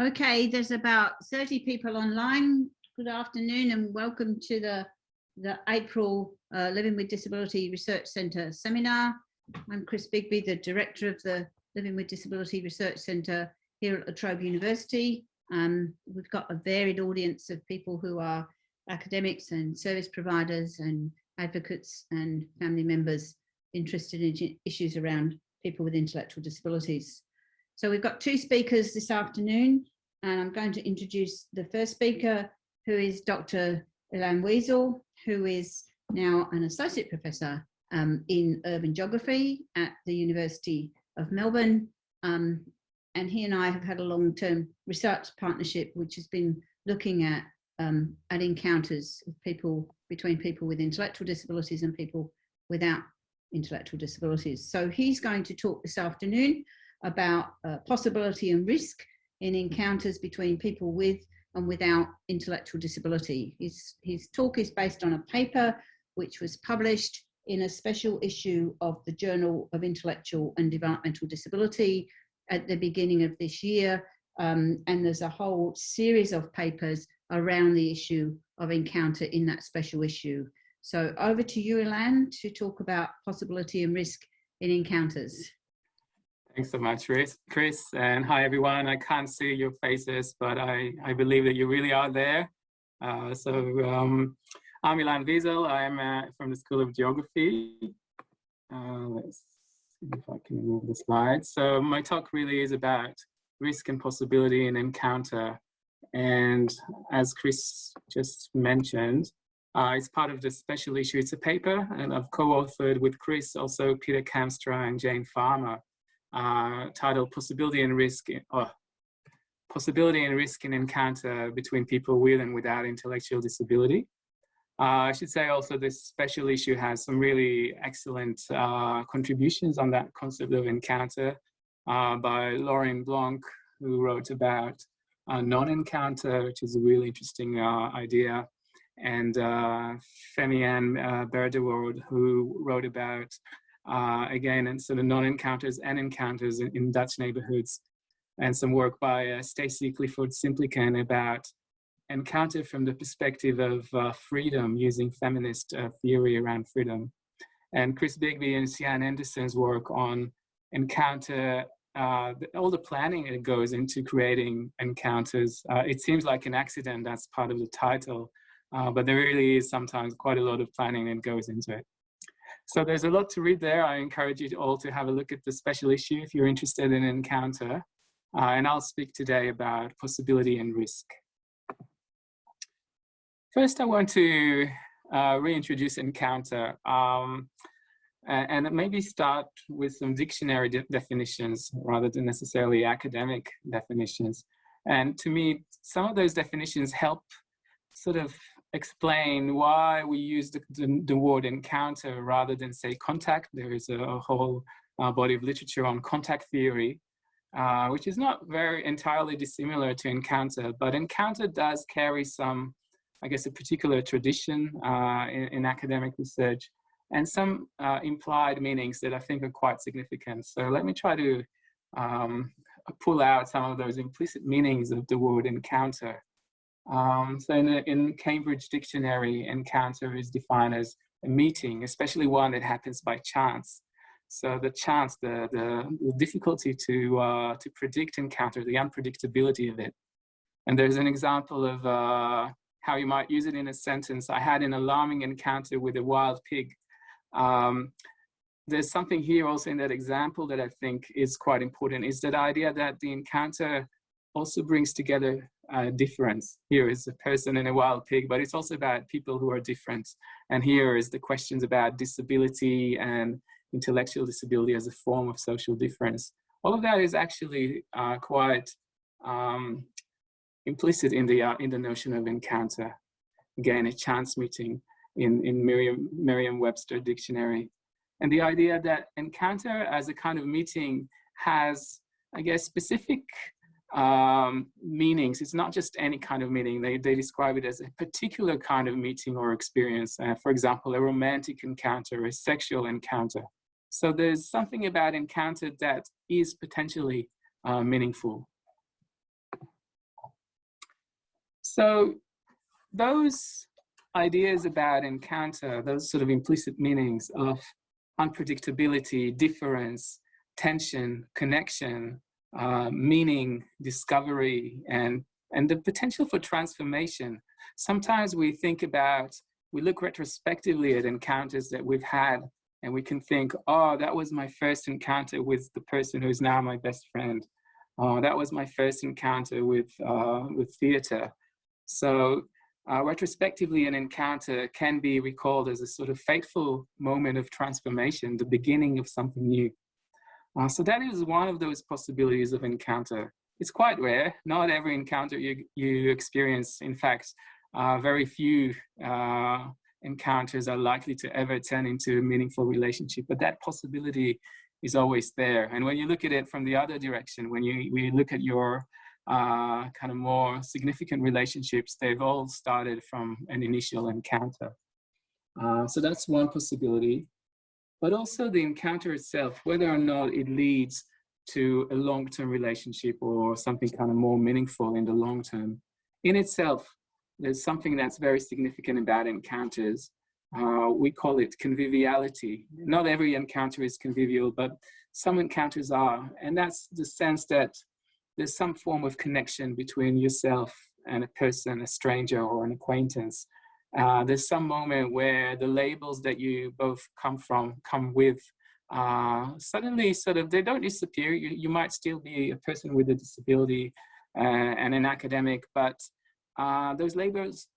Okay, there's about 30 people online. Good afternoon and welcome to the, the April uh, Living with Disability Research Centre seminar. I'm Chris Bigby, the Director of the Living with Disability Research Centre here at La Trobe University. Um, we've got a varied audience of people who are academics and service providers and advocates and family members interested in issues around people with intellectual disabilities. So we've got two speakers this afternoon, and I'm going to introduce the first speaker, who is Dr. Ilan Wiesel, who is now an associate professor um, in urban geography at the University of Melbourne. Um, and he and I have had a long-term research partnership, which has been looking at um, at encounters of people between people with intellectual disabilities and people without intellectual disabilities. So he's going to talk this afternoon about uh, possibility and risk in encounters between people with and without intellectual disability. His, his talk is based on a paper which was published in a special issue of the Journal of Intellectual and Developmental Disability at the beginning of this year. Um, and there's a whole series of papers around the issue of encounter in that special issue. So over to you, to talk about possibility and risk in encounters. Thanks so much, Chris. And hi everyone. I can't see your faces, but I, I believe that you really are there. Uh, so um, I'm Ilan Wiesel. I'm uh, from the School of Geography. Uh, let's see if I can move the slide. So my talk really is about risk and possibility and encounter. And as Chris just mentioned, uh, it's part of the special issue. It's a paper and I've co-authored with Chris, also Peter Kamstra and Jane Farmer uh, titled Possibility and Risk, in, oh, Possibility and Risk in Encounter Between People with and Without Intellectual Disability. Uh, I should say also this special issue has some really excellent uh, contributions on that concept of encounter uh, by Lauren Blanc, who wrote about non-encounter, which is a really interesting uh, idea, and uh, Femmianne uh, who wrote about uh, again, and sort of non-encounters and encounters in, in, Dutch neighborhoods, and some work by uh, Stacey Clifford Simplican about encounter from the perspective of uh, freedom using feminist uh, theory around freedom. And Chris Bigby and Sian Anderson's work on encounter, uh, all the planning that goes into creating encounters. Uh, it seems like an accident, that's part of the title, but there really is sometimes quite a lot of planning that goes into it. So there's a lot to read there. I encourage you all to have a look at the special issue if you're interested in encounter. Uh, and I'll speak today about possibility and risk. First, I want to uh, reintroduce encounter um, and maybe start with some dictionary de definitions rather than necessarily academic definitions. And to me, some of those definitions help sort of explain why we use the, the, the, word encounter rather than say contact. There is a, a whole uh, body of literature on contact theory, uh, which is not very entirely dissimilar to encounter, but encounter does carry some, I guess, a particular tradition uh, in, in, academic research and some uh, implied meanings that I think are quite significant. So let me try to um, pull out some of those implicit meanings of the word encounter. Um, so in, in Cambridge Dictionary, encounter is defined as a meeting, especially one that happens by chance. So the chance, the, the, the difficulty to, uh, to predict encounter, the unpredictability of it. And there's an example of uh, how you might use it in a sentence. I had an alarming encounter with a wild pig. Um, there's something here also in that example that I think is quite important, is that idea that the encounter also brings together uh, difference. Here is a person and a wild pig, but it's also about people who are different. And here is the questions about disability and intellectual disability as a form of social difference. All of that is actually uh, quite um, implicit in the, uh, in the notion of encounter. Again, a chance meeting in, in Merriam, Merriam-Webster dictionary. And the idea that encounter as a kind of meeting has, I guess, specific um, meanings. It's not just any kind of meeting. They, they describe it as a particular kind of meeting or experience. Uh, for example, a romantic encounter, a sexual encounter. So there's something about encounter that is potentially uh, meaningful. So those ideas about encounter, those sort of implicit meanings of unpredictability, difference, tension, connection, uh, meaning, discovery, and, and the potential for transformation. Sometimes we think about, we look retrospectively at encounters that we've had and we can think, oh, that was my first encounter with the person who's now my best friend. Oh, that was my first encounter with, uh, with theater. So uh, retrospectively, an encounter can be recalled as a sort of fateful moment of transformation, the beginning of something new. Uh, so that is one of those possibilities of encounter. It's quite rare. Not every encounter you, you experience, in fact, uh, very few uh, encounters are likely to ever turn into a meaningful relationship, but that possibility is always there. And when you look at it from the other direction, when you, when you look at your uh, kind of more significant relationships, they've all started from an initial encounter. Uh, so that's one possibility. But also the encounter itself, whether or not it leads to a long-term relationship or something kind of more meaningful in the long term. In itself, there's something that's very significant about encounters. Uh, we call it conviviality. Not every encounter is convivial, but some encounters are. And that's the sense that there's some form of connection between yourself and a person, a stranger or an acquaintance. Uh, there's some moment where the labels that you both come from, come with, uh, suddenly sort of, they don't disappear. You, you might still be a person with a disability uh, and an academic, but uh, those labels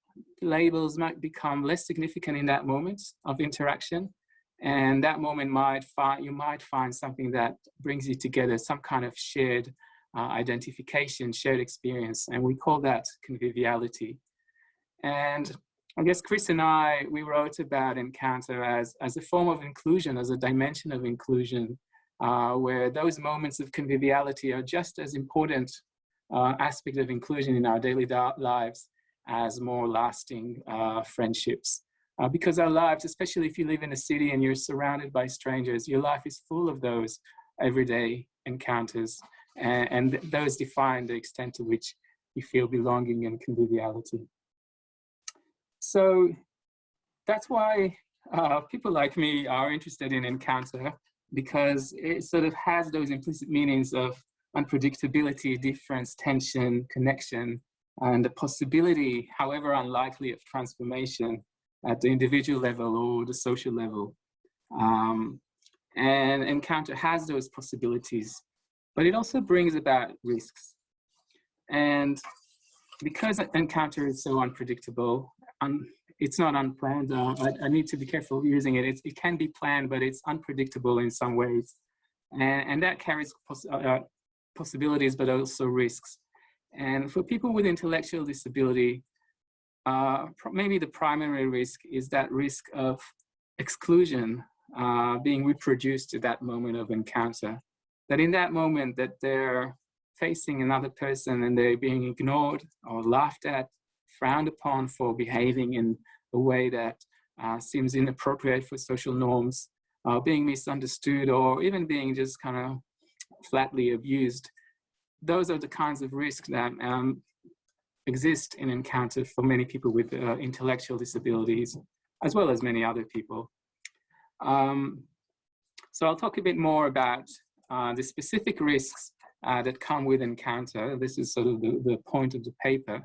labels might become less significant in that moment of interaction and that moment might find you might find something that brings you together some kind of shared uh, identification shared experience and we call that conviviality and I guess Chris and I we wrote about encounter as as a form of inclusion as a dimension of inclusion uh, where those moments of conviviality are just as important uh, aspect of inclusion in our daily lives as more lasting uh, friendships. Uh, because our lives, especially if you live in a city and you're surrounded by strangers, your life is full of those everyday encounters and, and those define the extent to which you feel belonging and conviviality. So that's why uh, people like me are interested in encounter because it sort of has those implicit meanings of unpredictability, difference, tension, connection, and the possibility, however unlikely, of transformation at the individual level or the social level. Um, and encounter has those possibilities, but it also brings about risks. And because encounter is so unpredictable, um, it's not unplanned. Uh, I, I, need to be careful using it. It's, it can be planned, but it's unpredictable in some ways. And, and that carries uh, possibilities, but also risks. And for people with intellectual disability, uh, maybe the primary risk is that risk of exclusion uh, being reproduced at that moment of encounter. That in that moment that they're facing another person and they're being ignored or laughed at, frowned upon for behaving in a way that uh, seems inappropriate for social norms, uh, being misunderstood or even being just kind of flatly abused. Those are the kinds of risks that um, exist in encounter for many people with uh, intellectual disabilities, as well as many other people. Um, so I'll talk a bit more about uh, the specific risks uh, that come with encounter. This is sort of the, the point of the paper.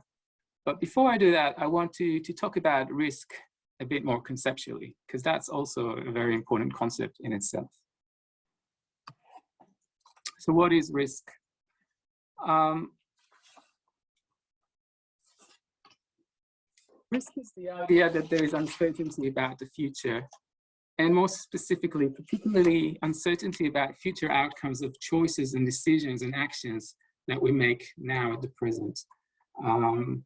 But before I do that, I want to, to talk about risk a bit more conceptually, because that's also a very important concept in itself. So what is risk? Um, risk is the idea that there is uncertainty about the future and more specifically, particularly uncertainty about future outcomes of choices and decisions and actions that we make now at the present. Um,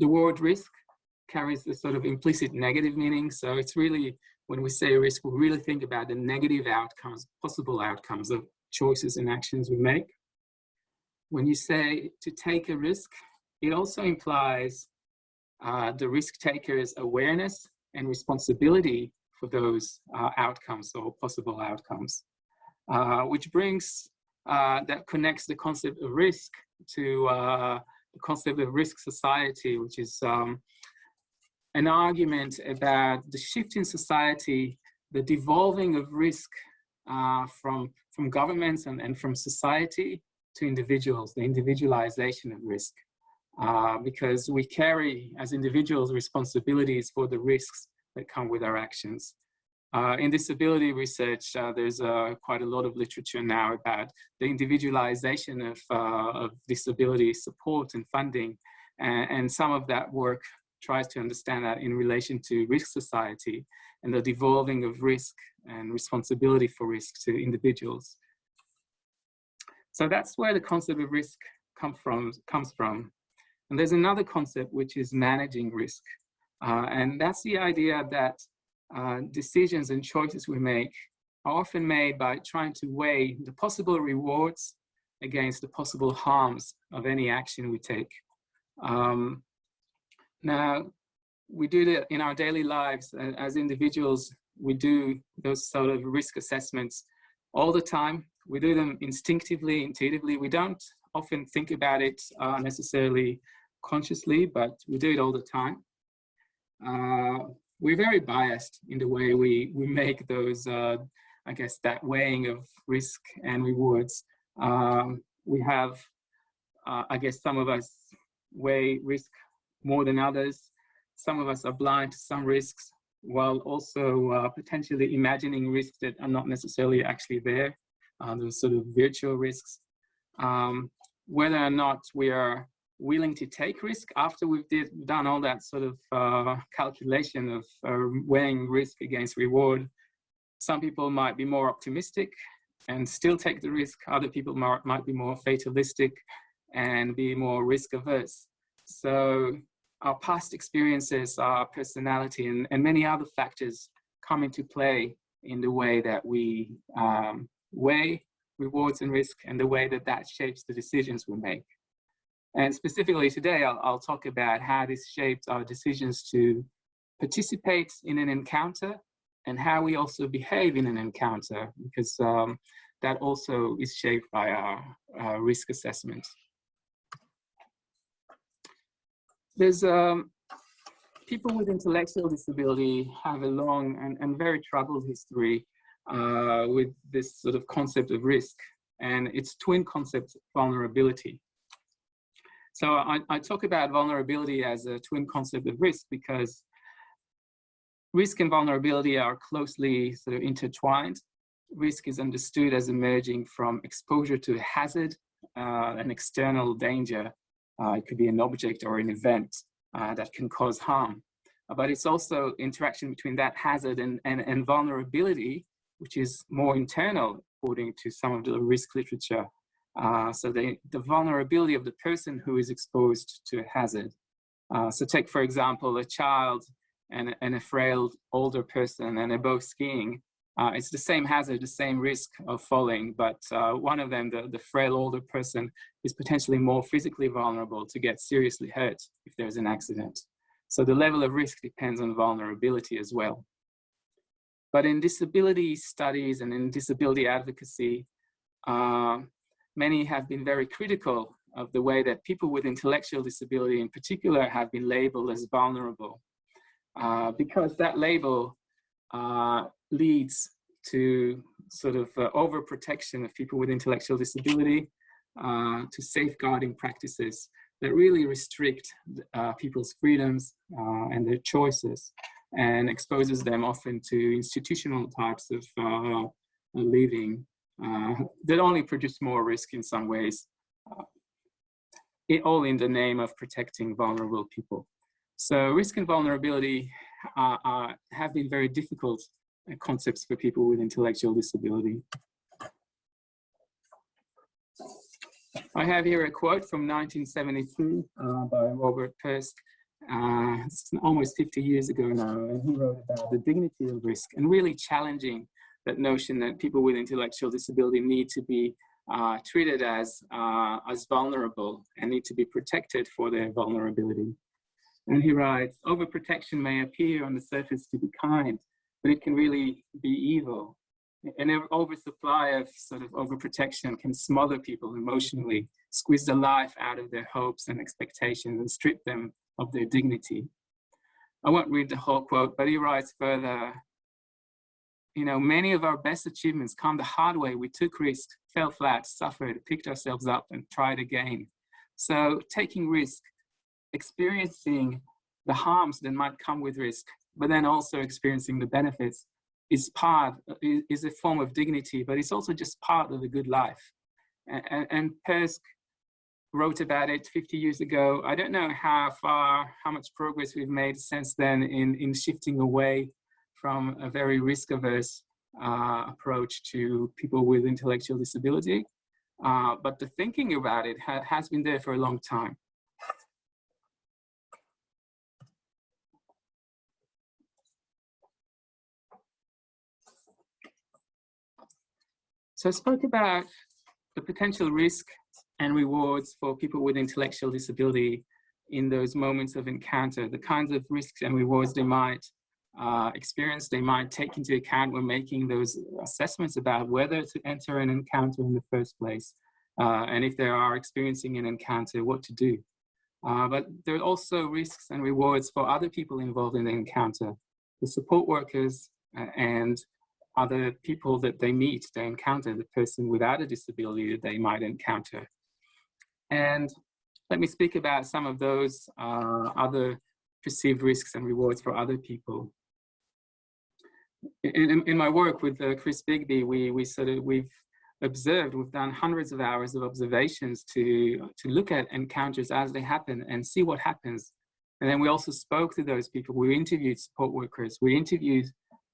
the word risk carries a sort of implicit negative meaning. So it's really, when we say risk, we really think about the negative outcomes, possible outcomes of choices and actions we make. When you say to take a risk, it also implies uh, the risk taker's awareness and responsibility for those uh, outcomes or possible outcomes, uh, which brings, uh, that connects the concept of risk to uh, concept of risk society, which is um, an argument about the shift in society, the devolving of risk uh, from, from governments and, and from society to individuals, the individualization of risk. Uh, because we carry as individuals responsibilities for the risks that come with our actions. Uh, in disability research, uh, there's uh, quite a lot of literature now about the individualization of, uh, of disability support and funding. And, and, some of that work tries to understand that in relation to risk society and the devolving of risk and responsibility for risk to individuals. So that's where the concept of risk come from, comes from. And there's another concept which is managing risk. Uh, and that's the idea that uh, decisions and choices we make are often made by trying to weigh the possible rewards against the possible harms of any action we take. Um, now, we do that in our daily lives as individuals, we do those sort of risk assessments all the time. We do them instinctively, intuitively. We don't often think about it uh, necessarily consciously, but we do it all the time. Uh, we're very biased in the way we, we make those, uh, I guess, that weighing of risk and rewards. Um, we have, uh, I guess, some of us weigh risk more than others. Some of us are blind to some risks while also uh, potentially imagining risks that are not necessarily actually there, uh, those sort of virtual risks. Um, whether or not we are willing to take risk after we've did, done all that sort of uh, calculation of uh, weighing risk against reward. Some people might be more optimistic and still take the risk. Other people might, might be more fatalistic and be more risk averse. So our past experiences, our personality and, and many other factors come into play in the way that we um, weigh rewards and risk and the way that that shapes the decisions we make. And specifically today, I'll, I'll talk about how this shaped our decisions to participate in an encounter and how we also behave in an encounter, because um, that also is shaped by our, risk assessment. There's um, people with intellectual disability have a long and, and very troubled history uh, with this sort of concept of risk and its twin concept vulnerability. So I, I talk about vulnerability as a twin concept of risk because risk and vulnerability are closely sort of intertwined. Risk is understood as emerging from exposure to hazard, uh, an external danger. Uh, it could be an object or an event uh, that can cause harm. Uh, but it's also interaction between that hazard and, and, and vulnerability, which is more internal, according to some of the risk literature. Uh, so the, the vulnerability of the person who is exposed to a hazard. Uh, so take, for example, a child and, and a frail older person and they're both skiing. Uh, it's the same hazard, the same risk of falling, but uh, one of them, the, the frail older person, is potentially more physically vulnerable to get seriously hurt if there's an accident. So the level of risk depends on vulnerability as well. But in disability studies and in disability advocacy, uh, many have been very critical of the way that people with intellectual disability in particular have been labeled as vulnerable uh, because that label uh, leads to sort of uh, overprotection of people with intellectual disability uh, to safeguarding practices that really restrict uh, people's freedoms uh, and their choices and exposes them often to institutional types of living that only produce more risk in some ways, uh, it, all in the name of protecting vulnerable people. So risk and vulnerability have been very difficult uh, concepts for people with intellectual disability. I have here a quote from 1972 uh, by Robert Perske. Uh, it's almost 50 years ago now, and he wrote about the dignity of risk and really challenging that notion that people with intellectual disability need to be uh, treated as, uh, as vulnerable and need to be protected for their vulnerability. And he writes, overprotection may appear on the surface to be kind, but it can really be evil. an oversupply of sort of overprotection can smother people emotionally, squeeze the life out of their hopes and expectations and strip them of their dignity. I won't read the whole quote, but he writes further, you know, many of our best achievements come the hard way. We took risks, fell flat, suffered, picked ourselves up and tried again. So taking risk, experiencing the harms that might come with risk, but then also experiencing the benefits is part, is a form of dignity, but it's also just part of a good life. And, and Perske wrote about it 50 years ago. I don't know how far, how much progress we've made since then in, in shifting away from a very risk averse uh, approach to people with intellectual disability. Uh, but the thinking about it ha has been there for a long time. So I spoke about the potential risk and rewards for people with intellectual disability in those moments of encounter, the kinds of risks and rewards they might uh, experience, they might take into account when making those assessments about whether to enter an encounter in the first place, uh, and if they are experiencing an encounter, what to do. Uh, but there are also risks and rewards for other people involved in the encounter, the support workers uh, and other people that they meet, they encounter, the person without a disability that they might encounter. And let me speak about some of those uh, other perceived risks and rewards for other people. In, in my work with uh, Chris Bigby, we, we sort of, we've observed, we've done hundreds of hours of observations to, to look at encounters as they happen and see what happens. And then we also spoke to those people. We interviewed support workers. We interviewed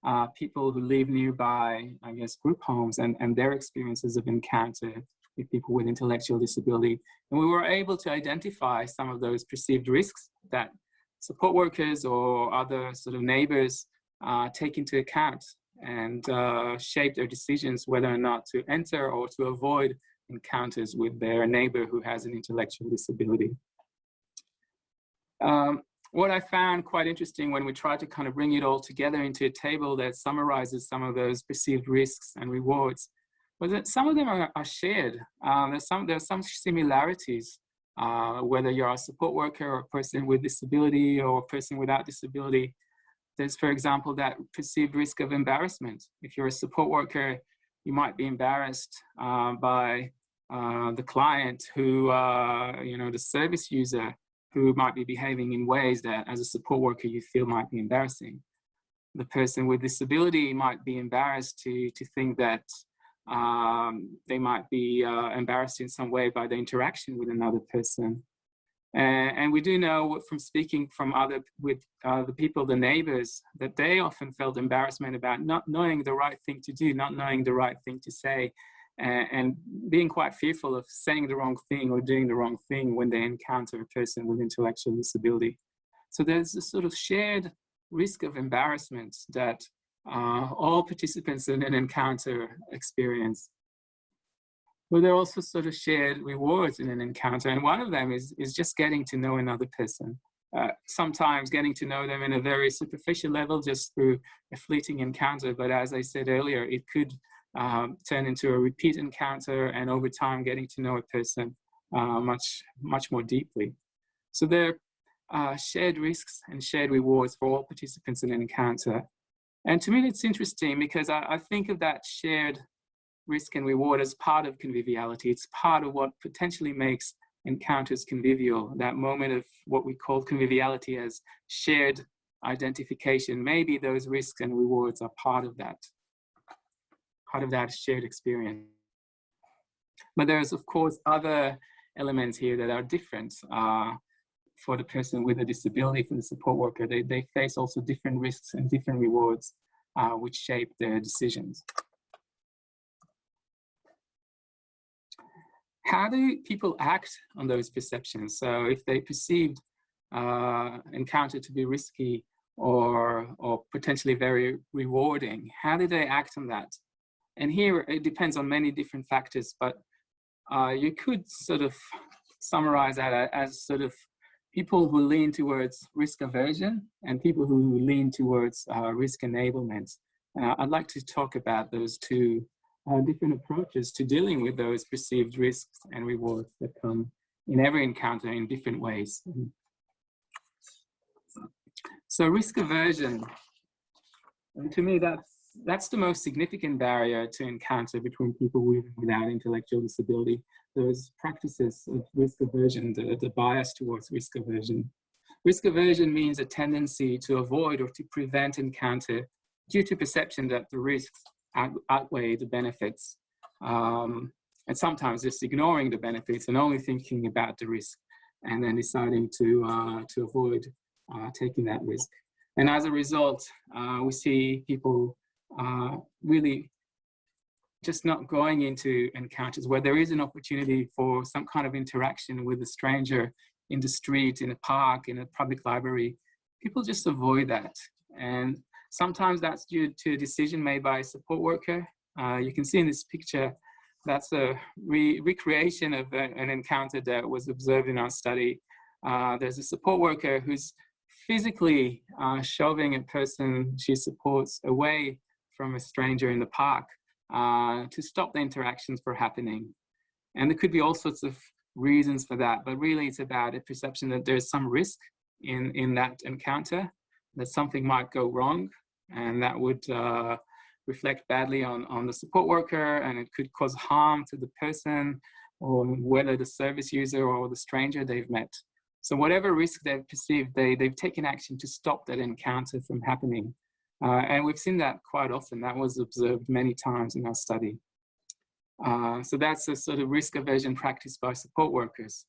uh, people who live nearby, I guess, group homes and, and their experiences of encounter with people with intellectual disability. And we were able to identify some of those perceived risks that support workers or other sort of neighbors uh, take into account and uh, shape their decisions whether or not to enter or to avoid encounters with their neighbor who has an intellectual disability. Um, what I found quite interesting when we tried to kind of bring it all together into a table that summarizes some of those perceived risks and rewards was that some of them are, are shared. Um, there's some, there are some similarities, uh, whether you're a support worker or a person with disability or a person without disability. There's, for example, that perceived risk of embarrassment. If you're a support worker, you might be embarrassed uh, by uh, the client who, uh, you know, the service user who might be behaving in ways that as a support worker you feel might be embarrassing. The person with disability might be embarrassed to, to think that um, they might be uh, embarrassed in some way by the interaction with another person. And, and we do know from speaking from other, with uh, the people, the neighbors, that they often felt embarrassment about not knowing the right thing to do, not knowing the right thing to say, and, and being quite fearful of saying the wrong thing or doing the wrong thing when they encounter a person with intellectual disability. So there's a sort of shared risk of embarrassment that uh, all participants in an encounter experience. But there are also sort of shared rewards in an encounter, and one of them is, is just getting to know another person. Uh, sometimes getting to know them in a very superficial level just through a fleeting encounter, but as I said earlier, it could um, turn into a repeat encounter and over time getting to know a person uh, much, much more deeply. So there are uh, shared risks and shared rewards for all participants in an encounter. And to me, it's interesting because I, I think of that shared risk and reward as part of conviviality. It's part of what potentially makes encounters convivial, that moment of what we call conviviality as shared identification. Maybe those risks and rewards are part of that, part of that shared experience. But there's of course other elements here that are different. Uh, for the person with a disability, for the support worker, they, they face also different risks and different rewards uh, which shape their decisions. How do people act on those perceptions? So if they perceived uh, encounter to be risky or, or potentially very rewarding, how do they act on that? And here it depends on many different factors, but uh, you could sort of summarize that as sort of people who lean towards risk aversion and people who lean towards uh, risk enablement. Uh, I'd like to talk about those two uh, different approaches to dealing with those perceived risks and rewards that come in every encounter in different ways. So risk aversion, and to me that's, that's the most significant barrier to encounter between people with and without intellectual disability. Those practices of risk aversion, the, the bias towards risk aversion. Risk aversion means a tendency to avoid or to prevent encounter due to perception that the risks out, outweigh the benefits. Um, and sometimes just ignoring the benefits and only thinking about the risk and then deciding to, uh, to avoid uh, taking that risk. And as a result, uh, we see people uh, really just not going into encounters where there is an opportunity for some kind of interaction with a stranger in the street, in a park, in a public library. People just avoid that. And sometimes that's due to a decision made by a support worker. Uh, you can see in this picture, that's a re recreation of a, an encounter that was observed in our study. Uh, there's a support worker who's physically uh, shoving a person she supports away from a stranger in the park uh, to stop the interactions from happening. And there could be all sorts of reasons for that, but really it's about a perception that there's some risk in, in that encounter, that something might go wrong, and that would uh, reflect badly on, on the support worker, and it could cause harm to the person, or whether the service user or the stranger they've met. So whatever risk they've perceived, they, they've taken action to stop that encounter from happening. Uh, and we've seen that quite often. That was observed many times in our study. Uh, so that's a sort of risk aversion practice by support workers.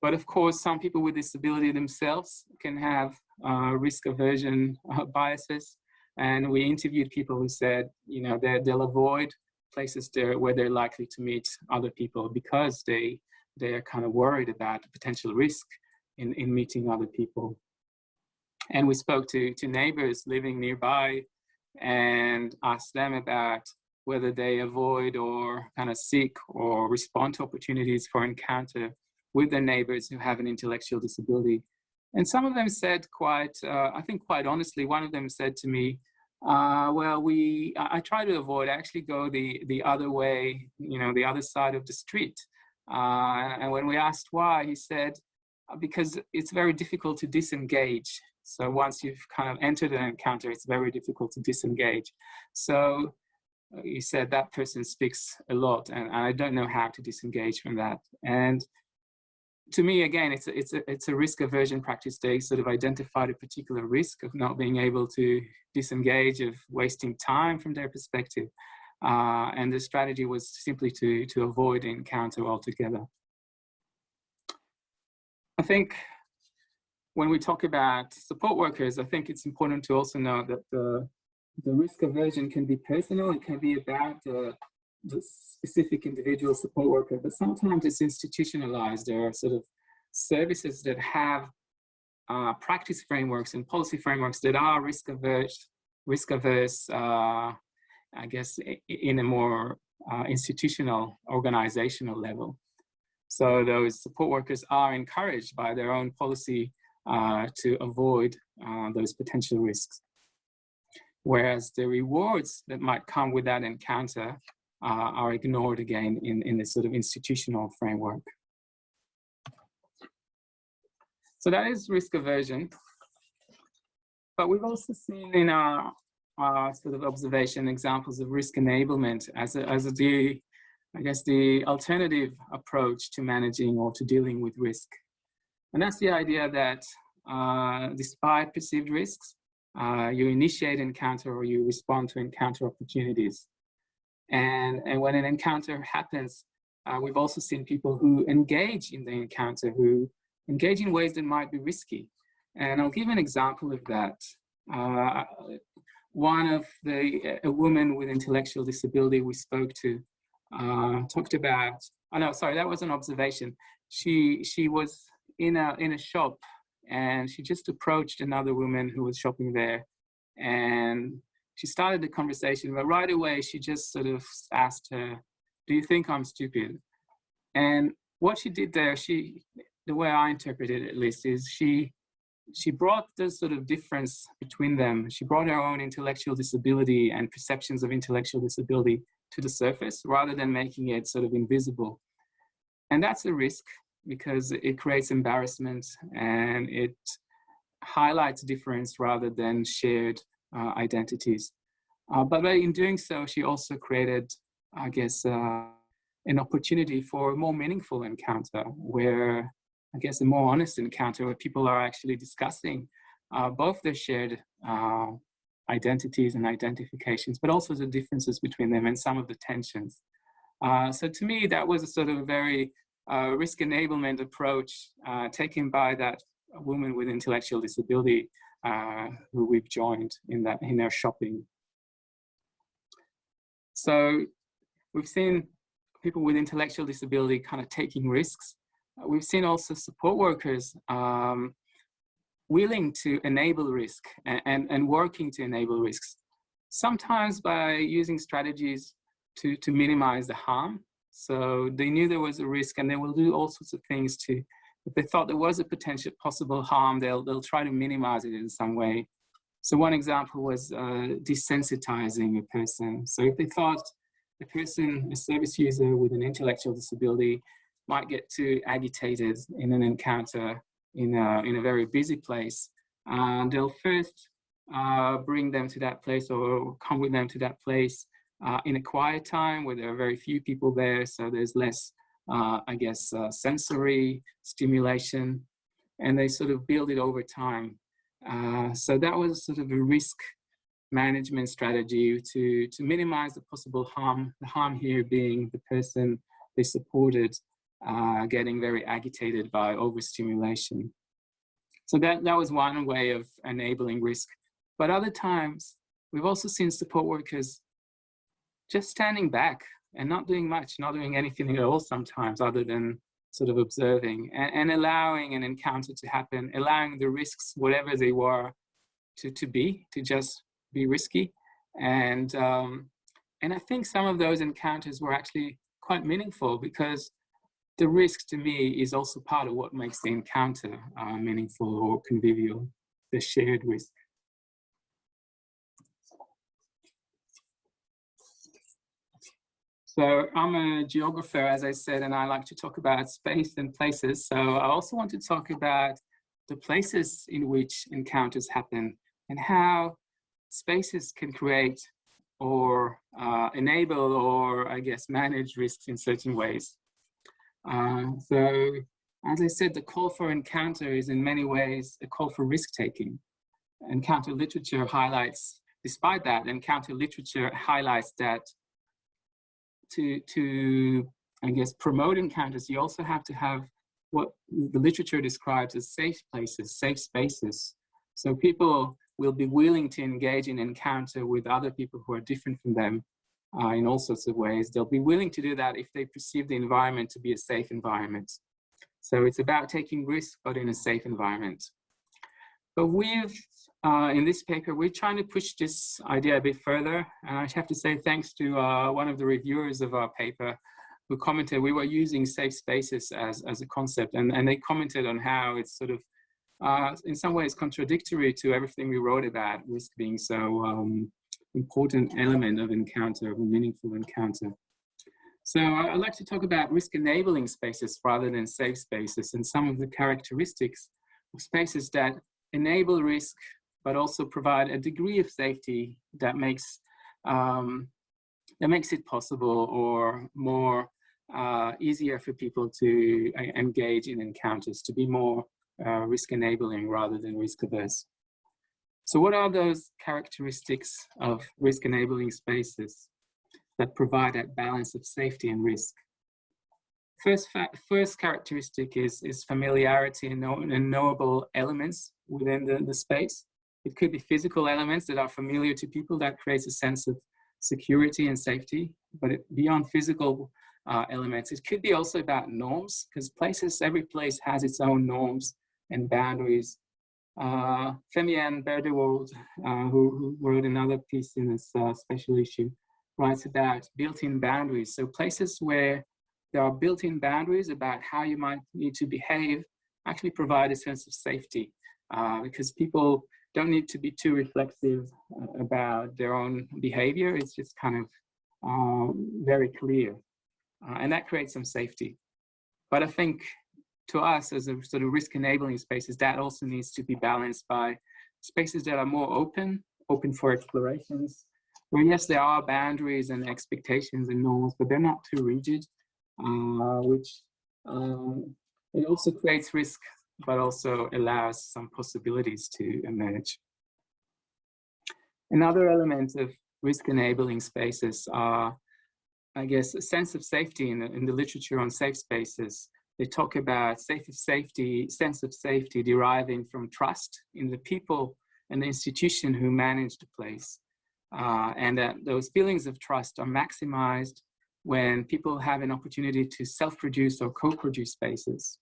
But of course, some people with disability themselves can have uh, risk aversion uh, biases. And we interviewed people who said, you know, they'll avoid places there where they're likely to meet other people because they, they're kind of worried about potential risk in, in meeting other people. And we spoke to, to neighbors living nearby and asked them about whether they avoid or kind of seek or respond to opportunities for encounter with their neighbors who have an intellectual disability. And some of them said quite, uh, I think quite honestly, one of them said to me, uh, well, we, I, try to avoid, actually go the, the other way, you know, the other side of the street. Uh, and when we asked why, he said, uh, because it's very difficult to disengage. So once you've kind of entered an encounter, it's very difficult to disengage. So he said that person speaks a lot and I don't know how to disengage from that. And to me, again, it's a, it's a, it's a risk aversion practice. They sort of identified a particular risk of not being able to disengage, of wasting time from their perspective. Uh, and the strategy was simply to, to avoid encounter altogether. I think when we talk about support workers, I think it's important to also know that the, the risk aversion can be personal. It can be about the, the specific individual support worker, but sometimes it's institutionalized. There are sort of services that have uh, practice frameworks and policy frameworks that are risk averse, risk averse, uh, I guess, in a more uh, institutional, organizational level. So those support workers are encouraged by their own policy uh, to avoid uh, those potential risks. Whereas the rewards that might come with that encounter are ignored again in, in this sort of institutional framework. So that is risk aversion. But we've also seen in our, our sort of observation examples of risk enablement as a, as a the I guess, the alternative approach to managing or to dealing with risk. And that's the idea that uh, despite perceived risks, uh, you initiate encounter or you respond to encounter opportunities. And, and when an encounter happens, uh, we've also seen people who engage in the encounter, who engage in ways that might be risky. And I'll give an example of that. Uh, one of the, a woman with intellectual disability we spoke to uh, talked about, oh no, sorry, that was an observation. She, she was in a, in a shop and she just approached another woman who was shopping there and she started the conversation, but right away she just sort of asked her, do you think I'm stupid? And what she did there, she, the way I interpret it at least, is she, she brought this sort of difference between them. She brought her own intellectual disability and perceptions of intellectual disability to the surface rather than making it sort of invisible. And that's a risk because it creates embarrassment and it highlights difference rather than shared uh, identities. Uh, but in doing so, she also created, I guess, uh, an opportunity for a more meaningful encounter where, I guess, a more honest encounter where people are actually discussing uh, both their shared uh, identities and identifications, but also the differences between them and some of the tensions. Uh, so to me, that was a sort of a very risk enablement approach taken by that woman with intellectual disability uh, who we've joined in that in our shopping. So we've seen people with intellectual disability kind of taking risks. We've seen also support workers um, willing to enable risk and, and, and, working to enable risks, sometimes by using strategies to, to minimize the harm. So they knew there was a risk and they will do all sorts of things to if they thought there was a potential possible harm, they'll, they'll try to minimize it in some way. So one example was uh, desensitizing a person. So if they thought a person, a service user with an intellectual disability might get too agitated in an encounter in a, in a very busy place, uh, they'll first uh, bring them to that place or come with them to that place uh, in a quiet time where there are very few people there, so there's less I guess, uh, sensory stimulation, and they sort of build it over time. Uh, so that was sort of a risk management strategy to, to minimize the possible harm, the harm here being the person they supported uh, getting very agitated by overstimulation. So that, that was one way of enabling risk. But other times, we've also seen support workers just standing back and not doing much, not doing anything at all sometimes other than sort of observing and, and allowing an encounter to happen, allowing the risks, whatever they were, to, to be, to just be risky. And, um, and I think some of those encounters were actually quite meaningful because the risk to me is also part of what makes the encounter uh, meaningful or convivial, the shared risk. So I'm a geographer, as I said, and I like to talk about space and places. So I also want to talk about the places in which encounters happen and how spaces can create or uh, enable or I guess manage risks in certain ways. Uh, so as I said, the call for encounter is in many ways a call for risk taking. Encounter literature highlights, despite that, encounter literature highlights that to, to, I guess, promote encounters, you also have to have what the literature describes as safe places, safe spaces. So people will be willing to engage in encounter with other people who are different from them uh, in all sorts of ways. They'll be willing to do that if they perceive the environment to be a safe environment. So it's about taking risks, but in a safe environment. But we've, uh, in this paper, we're trying to push this idea a bit further. And I have to say thanks to uh, one of the reviewers of our paper who commented we were using safe spaces as, as a concept. And, and they commented on how it's sort of, uh, in some ways, contradictory to everything we wrote about risk being so um, important element of encounter, of a meaningful encounter. So I'd like to talk about risk enabling spaces rather than safe spaces and some of the characteristics of spaces that enable risk, but also provide a degree of safety that makes, um, that makes it possible or more uh, easier for people to uh, engage in encounters, to be more uh, risk enabling rather than risk averse. So what are those characteristics of risk enabling spaces that provide that balance of safety and risk? First, first characteristic is, is familiarity and, know, and knowable elements within the, the space. It could be physical elements that are familiar to people that creates a sense of security and safety, but it, beyond physical uh, elements, it could be also about norms because places, every place has its own norms and boundaries. Uh, Femmianne Bredewold, uh, who, who, wrote another piece in this uh, special issue, writes about built-in boundaries. So places where there are built-in boundaries about how you might need to behave actually provide a sense of safety uh, because people don't need to be too reflexive uh, about their own behavior. It's just kind of um, very clear. Uh, and that creates some safety. But I think to us as a sort of risk enabling spaces, that also needs to be balanced by spaces that are more open, open for explorations, where yes, there are boundaries and expectations and norms, but they're not too rigid, uh, which um, it also creates risk, but also allows some possibilities to emerge. Another element of risk enabling spaces are, I guess, a sense of safety in the, in the literature on safe spaces. They talk about safe of safety, sense of safety deriving from trust in the people and the institution who manage the place. Uh, and that those feelings of trust are maximized when people have an opportunity to self-produce or co-produce spaces,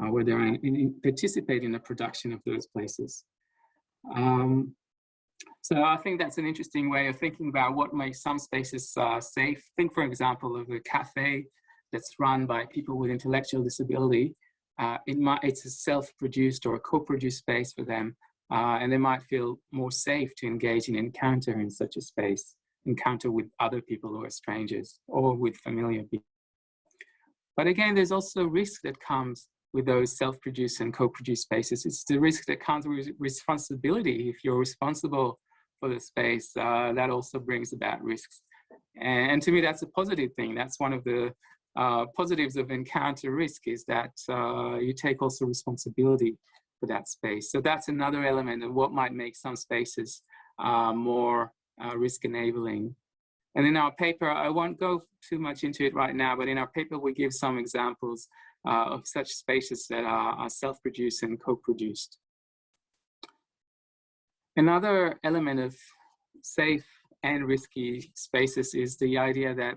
uh, where they in, in, participate in the production of those places. Um, so I think that's an interesting way of thinking about what makes some spaces uh, safe. Think, for example, of a cafe that's run by people with intellectual disability. Uh, it might, it's a self-produced or a co-produced space for them, uh, and they might feel more safe to engage in encounter in such a space, encounter with other people or strangers, or with familiar people. But again, there's also risk that comes with those self-produced and co-produced spaces. It's the risk that comes with responsibility. If you're responsible for the space, uh, that also brings about risks. And, to me, that's a positive thing. That's one of the uh, positives of encounter risk is that uh, you take also responsibility for that space. So that's another element of what might make some spaces uh, more uh, risk enabling. And in our paper, I won't go too much into it right now, but in our paper, we give some examples uh, of such spaces that are, are self-produced and co-produced. Another element of safe and risky spaces is the idea that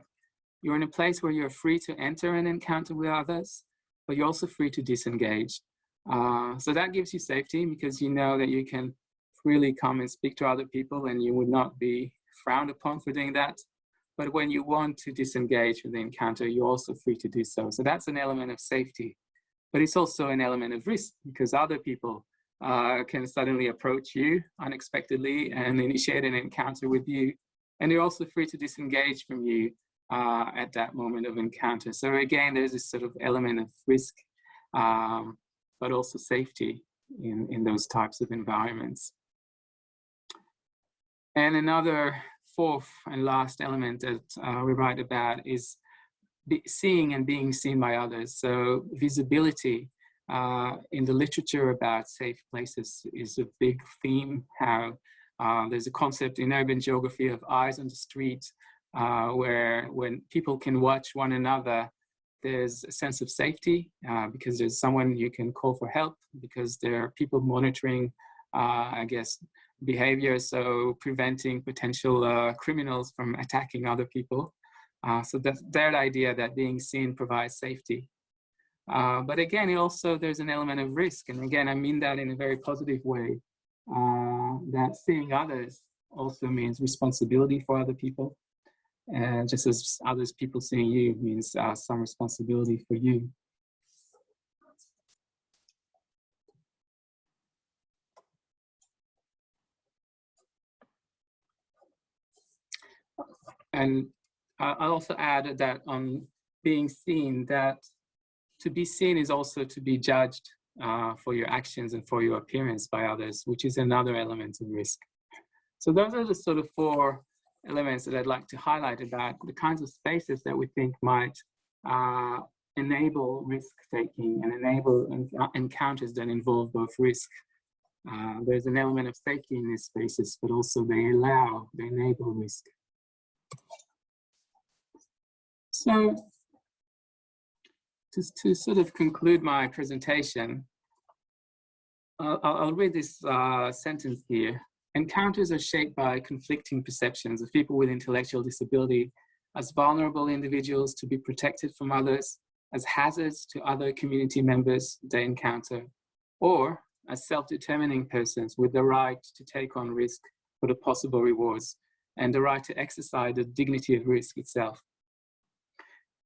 you're in a place where you're free to enter an encounter with others, but you're also free to disengage. Uh, so that gives you safety because you know that you can freely come and speak to other people and you would not be frowned upon for doing that. But when you want to disengage from the encounter, you're also free to do so. So that's an element of safety. But it's also an element of risk because other people uh, can suddenly approach you unexpectedly and initiate an encounter with you. And they're also free to disengage from you uh, at that moment of encounter. So again, there's this sort of element of risk, um, but also safety in, in those types of environments. And another fourth and last element that uh, we write about is seeing and being seen by others. So visibility uh, in the literature about safe places is a big theme, how uh, there's a concept in urban geography of eyes on the street, uh, where when people can watch one another, there's a sense of safety uh, because there's someone you can call for help because there are people monitoring, uh, I guess, behavior, so preventing potential uh, criminals from attacking other people. Uh, so that's that idea that being seen provides safety. Uh, but again, also there's an element of risk. And again, I mean that in a very positive way, that seeing others also means responsibility for other people. And just as others people seeing you means uh, some responsibility for you. And I'll also add that on being seen, that to be seen is also to be judged uh, for your actions and for your appearance by others, which is another element of risk. So those are the sort of four elements that I'd like to highlight about the kinds of spaces that we think might uh, enable risk taking and enable encounters that involve both risk. Uh, there's an element of safety in these spaces, but also they allow, they enable risk. So to, to sort of conclude my presentation, I'll, I'll read this uh, sentence here. Encounters are shaped by conflicting perceptions of people with intellectual disability as vulnerable individuals to be protected from others, as hazards to other community members they encounter, or as self-determining persons with the right to take on risk for the possible rewards and the right to exercise the dignity of risk itself.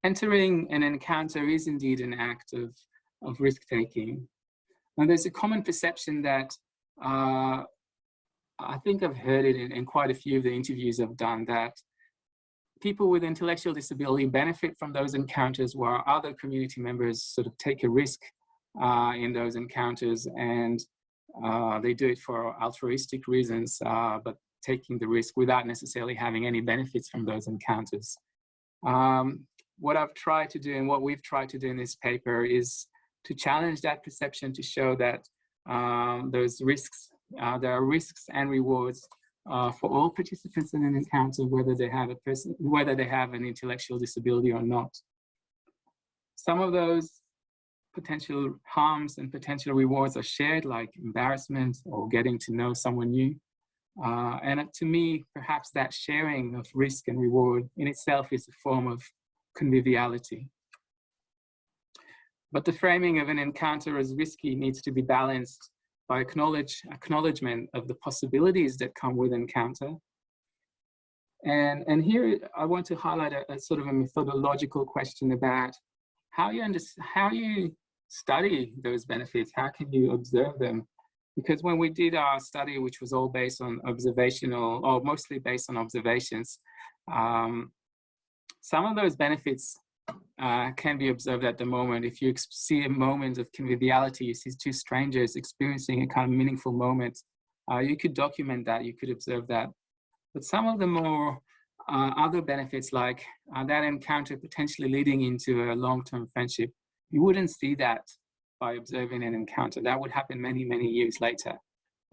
Entering an encounter is indeed an act of, of risk-taking, And there's a common perception that uh, I think I've heard it in, in, quite a few of the interviews I've done that people with intellectual disability benefit from those encounters while other community members sort of take a risk uh, in those encounters and uh, they do it for altruistic reasons, uh, but taking the risk without necessarily having any benefits from those encounters. Um, what I've tried to do and what we've tried to do in this paper is to challenge that perception to show that um, those risks, uh, there are risks and rewards uh, for all participants in an encounter, whether they have a person, whether they have an intellectual disability or not. Some of those potential harms and potential rewards are shared, like embarrassment or getting to know someone new. Uh, and to me, perhaps that sharing of risk and reward in itself is a form of conviviality. But the framing of an encounter as risky needs to be balanced by acknowledge, acknowledgement of the possibilities that come with encounter. And, and here I want to highlight a, a sort of a methodological question about how you, how you study those benefits, how can you observe them? Because when we did our study, which was all based on observational, or mostly based on observations, um, some of those benefits uh, can be observed at the moment. If you see a moment of conviviality, you see two strangers experiencing a kind of meaningful moment, uh, you could document that, you could observe that. But some of the more uh, other benefits like uh, that encounter potentially leading into a long-term friendship, you wouldn't see that by observing an encounter. That would happen many, many years later.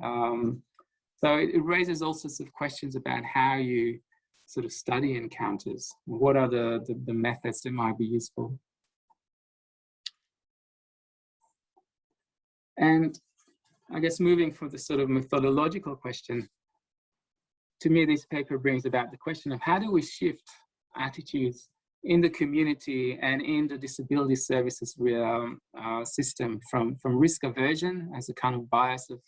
Um, so it, it raises all sorts of questions about how you sort of study encounters? What are the, the, the methods that might be useful? And I guess moving from the sort of methodological question, to me, this paper brings about the question of how do we shift attitudes in the community and in the disability services um, uh, system from, from risk aversion as a kind of bias of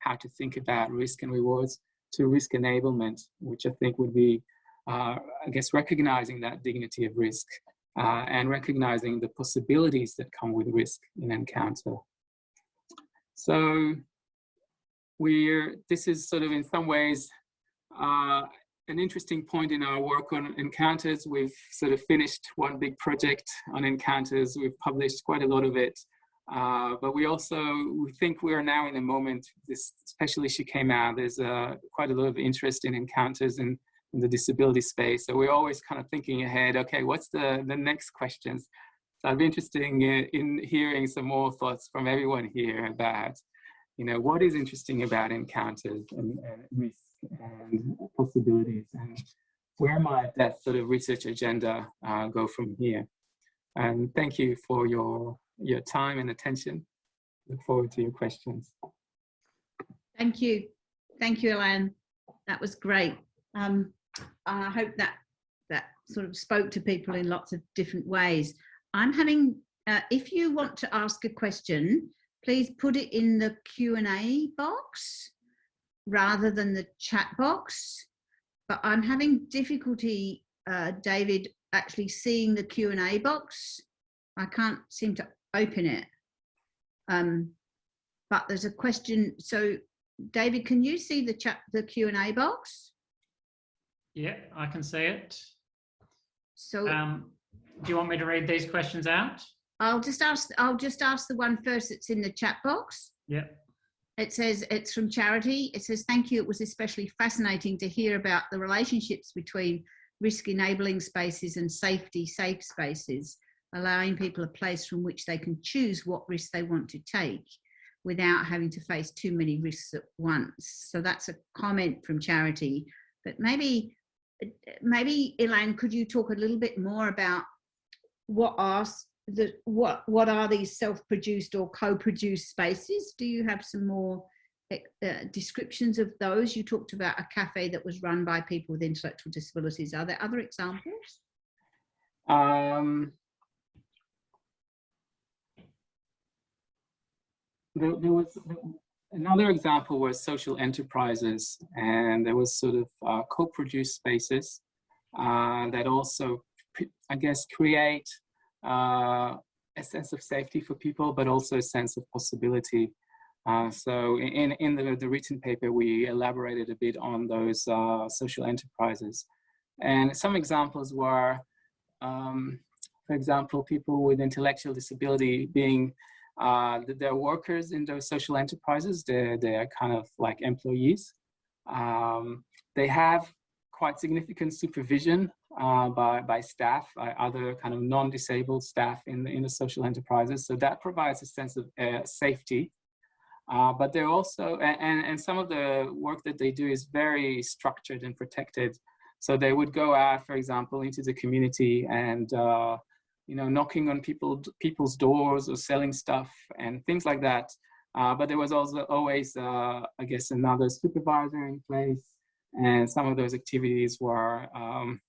how to think about risk and rewards to risk enablement, which I think would be I guess, recognizing that dignity of risk uh, and recognizing the possibilities that come with risk in encounter. So we're, this is sort of in some ways uh, an interesting point in our work on encounters. We've sort of finished one big project on encounters. We've published quite a lot of it. Uh, but we also, we think we are now in a moment, this special issue came out, there's uh, quite a lot of interest in encounters and in the disability space. So we're always kind of thinking ahead, okay, what's the, the next questions? So I'd be interested in, in hearing some more thoughts from everyone here about, you know, what is interesting about encounters and, and risk and possibilities and where might that sort of research agenda uh, go from here? And thank you for your, your time and attention. Look forward to your questions. Thank you. Thank you, Ilan. That was great. Um, I hope that that sort of spoke to people in lots of different ways. I'm having, uh, if you want to ask a question, please put it in the Q&A box rather than the chat box. But I'm having difficulty, uh, David, actually seeing the Q&A box. I can't seem to open it. Um, but there's a question. So David, can you see the chat, the Q&A box? Yeah, I can see it. So Um, do you want me to read these questions out? I'll just ask, I'll just ask the one first that's in the chat box. Yeah. It says, it's from Charity. It says, thank you. It was especially fascinating to hear about the relationships between risk enabling spaces and safety safe spaces, allowing people a place from which they can choose what risks they want to take without having to face too many risks at once. So that's a comment from Charity, but maybe maybe Ilan, could you talk a little bit more about what are the what what are these self-produced or co-produced spaces? Do you have some more uh, descriptions of those? You talked about a cafe that was run by people with intellectual disabilities. Are there other examples? Um, there, there was Another example was social enterprises, and there was sort of uh, co-produced spaces uh, that also, I guess, create uh, a sense of safety for people, but also a sense of possibility. Uh, so in, in the, the written paper, we elaborated a bit on those uh, social enterprises. And some examples were, um, for example, people with intellectual disability being, uh, they're workers in those social enterprises, they're, they're kind of like employees. Um, they have quite significant supervision uh, by, by staff, by other kind of non-disabled staff in the, in the social enterprises. So that provides a sense of uh, safety. Uh, but they're also, and, and some of the work that they do is very structured and protected. So they would go out, for example, into the community and, uh, you know, knocking on people, people's doors or selling stuff and things like that. Uh, but there was also always, uh, I guess, another supervisor in place. And some of those activities were, um,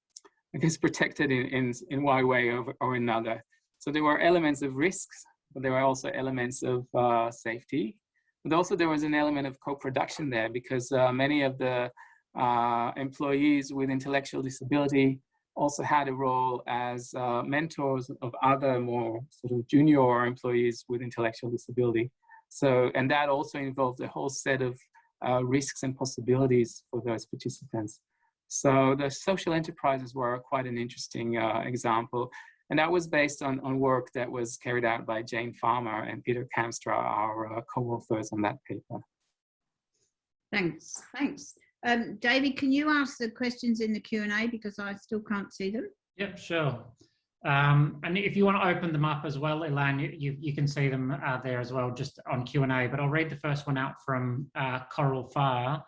I guess, protected in, in, in one way or, or another. So there were elements of risks, but there were also elements of uh, safety. But also there was an element of co-production there because uh, many of the uh, employees with intellectual disability also had a role as uh, mentors of other more sort of junior employees with intellectual disability. So, and that also involved a whole set of uh, risks and possibilities for those participants. So the social enterprises were quite an interesting uh, example. And that was based on, on work that was carried out by Jane Farmer and Peter Kamstra, our uh, co-authors on that paper. Thanks, thanks. Um, David, can you ask the questions in the Q&A because I still can't see them? Yep, sure. Um, and if you want to open them up as well, Ilan, you, you, you can see them uh, there as well, just on Q&A. But I'll read the first one out from uh, Coral Fire.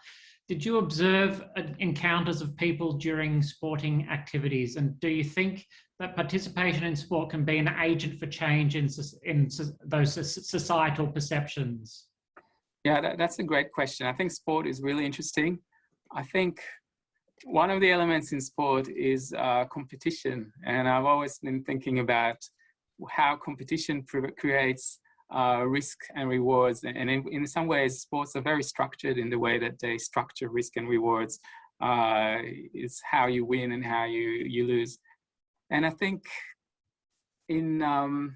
Did you observe uh, encounters of people during sporting activities? And do you think that participation in sport can be an agent for change in, in those societal perceptions? Yeah, that, that's a great question. I think sport is really interesting. I think one of the elements in sport is uh, competition. And I've always been thinking about how competition creates uh, risk and rewards. And in, in, some ways, sports are very structured in the way that they structure risk and rewards. Uh, it's how you win and how you, you lose. And I think in, um,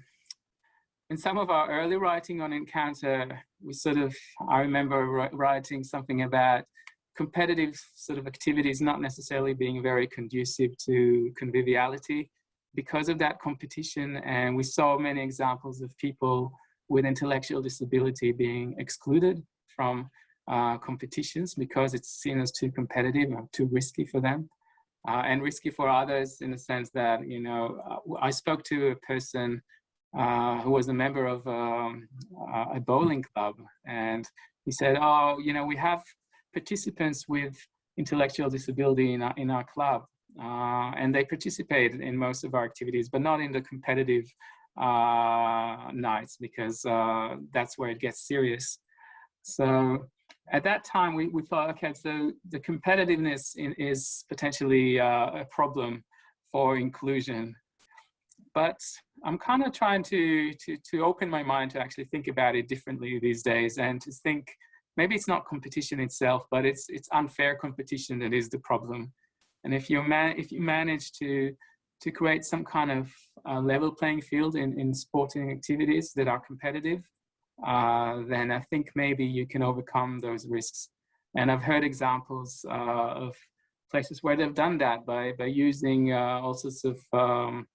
in some of our early writing on Encounter, we sort of, I remember writing something about competitive sort of activities not necessarily being very conducive to conviviality because of that competition. And we saw many examples of people with intellectual disability being excluded from uh, competitions because it's seen as too competitive or too risky for them. Uh, and risky for others in the sense that, you know, uh, I spoke to a person uh, who was a member of um, a bowling club and he said, oh, you know, we have participants with intellectual disability in our, in our club. Uh, and they participate in most of our activities, but not in the competitive uh, nights because uh, that's where it gets serious. So at that time, we, we thought, okay, so the competitiveness in, is potentially uh, a problem for inclusion. But I'm kind of trying to, to, to open my mind to actually think about it differently these days and to think maybe it's not competition itself, but it's it's unfair competition that is the problem. And if you man if you manage to to create some kind of uh, level playing field in in sporting activities that are competitive, uh, then I think maybe you can overcome those risks. And I've heard examples uh, of places where they've done that by by using uh, all sorts of um,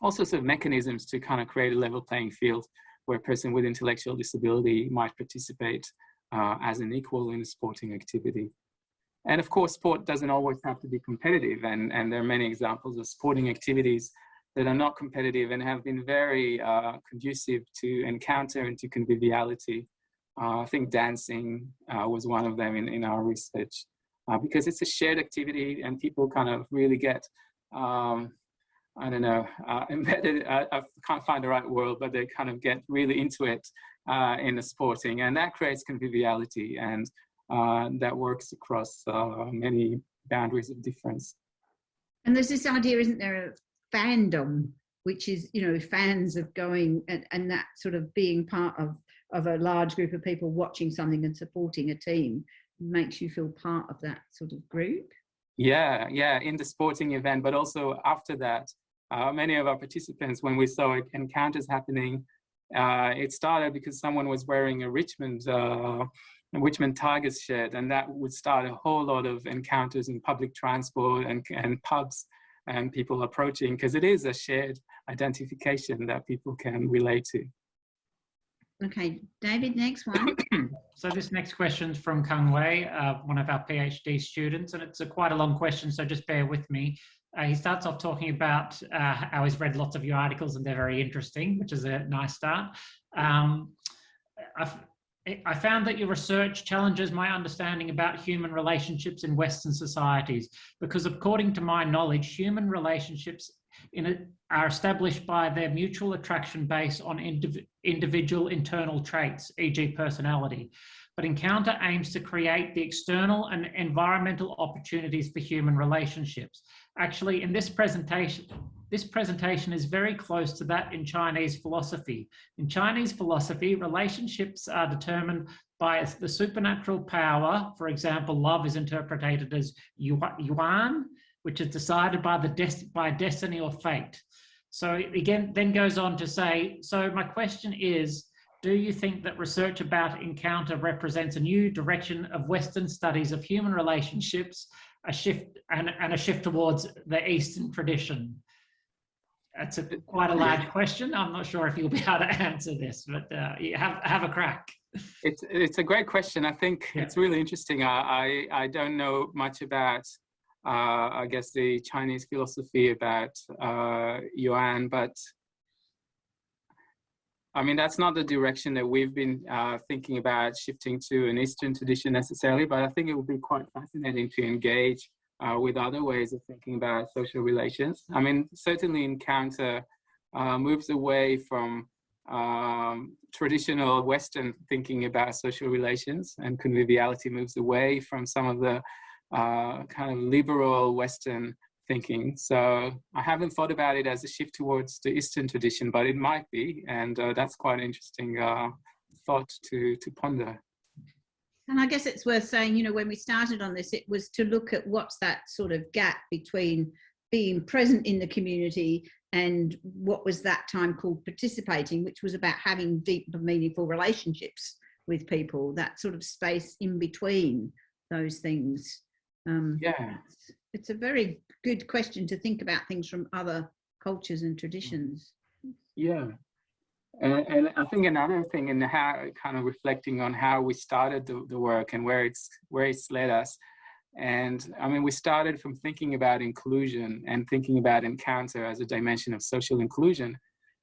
all sorts of mechanisms to kind of create a level playing field where a person with intellectual disability might participate uh, as an equal in a sporting activity. And of course, sport doesn't always have to be competitive. And, and there are many examples of sporting activities that are not competitive and have been very uh, conducive to encounter and to conviviality. Uh, I think dancing uh, was one of them in, in our research uh, because it's a shared activity and people kind of really get, um, I don't know, uh, embedded, I can't find the right word, but they kind of get really into it uh, in the sporting and that creates conviviality and uh, that works across uh, many boundaries of difference. And there's this idea, isn't there, of fandom, which is, you know, fans of going and, and that sort of being part of, of a large group of people watching something and supporting a team makes you feel part of that sort of group. Yeah, yeah, in the sporting event, but also after that, uh, many of our participants, when we saw encounters happening, uh, it started because someone was wearing a Richmond uh, Richmond Tigers shirt, and that would start a whole lot of encounters in public transport and, and pubs and people approaching because it is a shared identification that people can relate to. Okay, David, next one. So this next question is from Kung Wei, uh, one of our PhD students, and it's a quite a long question, so just bear with me. Uh, he starts off talking about uh, how he's read lots of your articles and they're very interesting, which is a nice start. Um, I've, found that your research challenges my understanding about human relationships in Western societies, because according to my knowledge, human relationships a, are established by their mutual attraction based on indiv individual internal traits, e.g. personality. But Encounter aims to create the external and environmental opportunities for human relationships. Actually, in this presentation, this presentation is very close to that in Chinese philosophy. In Chinese philosophy, relationships are determined by the supernatural power. For example, love is interpreted as yuan, which is decided by the des by destiny or fate. So again, then goes on to say, so my question is, do you think that research about encounter represents a new direction of Western studies of human relationships, a shift and, and a shift towards the Eastern tradition? That's a, quite a large question. I'm not sure if you'll be able to answer this, but uh, have have a crack. It's it's a great question. I think yeah. it's really interesting. I, I, I don't know much about uh, I guess the Chinese philosophy about uh, Yuan, but I mean that's not the direction that we've been uh, thinking about shifting to an Eastern tradition necessarily. But I think it would be quite fascinating to engage uh, with other ways of thinking about social relations. I mean, certainly Encounter uh, moves away from um, traditional Western thinking about social relations and conviviality moves away from some of the uh, kind of liberal Western thinking. So I haven't thought about it as a shift towards the Eastern tradition, but it might be. And uh, that's quite an interesting uh, thought to, to ponder. And I guess it's worth saying, you know, when we started on this, it was to look at what's that sort of gap between being present in the community and what was that time called participating, which was about having deep and meaningful relationships with people, that sort of space in between those things. Um, yeah. It's, a very good question to think about things from other cultures and traditions. Yeah, and, and, I think another thing in how kind of reflecting on how we started the, the work and where it's where it's led us. And I mean, we started from thinking about inclusion and thinking about encounter as a dimension of social inclusion,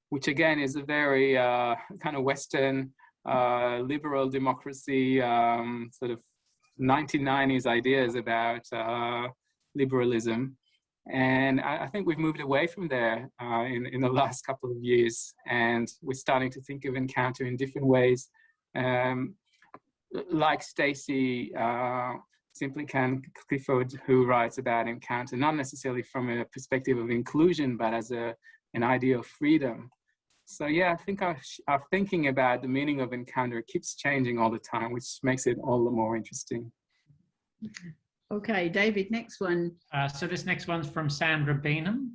which again is a very uh, kind of Western uh, liberal democracy um, sort of 1990s ideas about uh, liberalism. And I, I, think we've moved away from there uh, in, in the last couple of years. And we're starting to think of encounter in different ways. Um, like Stacy uh, can Clifford, who writes about encounter, not necessarily from a perspective of inclusion, but as a, an idea of freedom. So yeah, I think our, our thinking about the meaning of encounter keeps changing all the time, which makes it all the more interesting. Okay, David, next one. Uh, so this next one's from Sandra Beenham.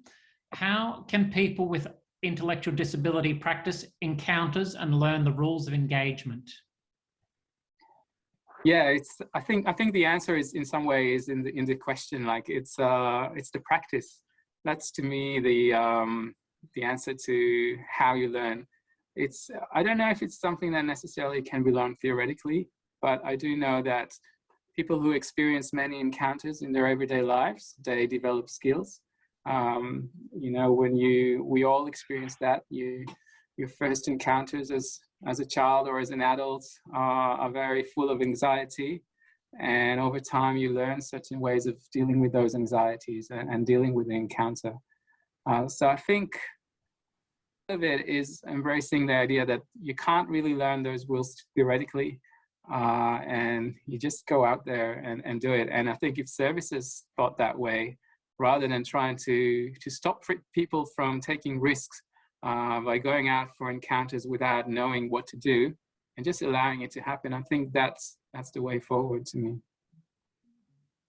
How can people with intellectual disability practice encounters and learn the rules of engagement? Yeah, it's. I think. I think the answer is in some ways in the in the question. Like it's. Uh, it's the practice. That's to me the um, the answer to how you learn. It's. I don't know if it's something that necessarily can be learned theoretically, but I do know that people who experience many encounters in their everyday lives, they develop skills. Um, you know, when you, we all experience that, you, your first encounters as, as a child or as an adult uh, are very full of anxiety. And over time, you learn certain ways of dealing with those anxieties and, and dealing with the encounter. Uh, so I think of it is embracing the idea that you can't really learn those rules theoretically uh, and you just go out there and, and do it. And I think if services thought that way, rather than trying to, to stop people from taking risks uh, by going out for encounters without knowing what to do and just allowing it to happen, I think that's, that's the way forward to me.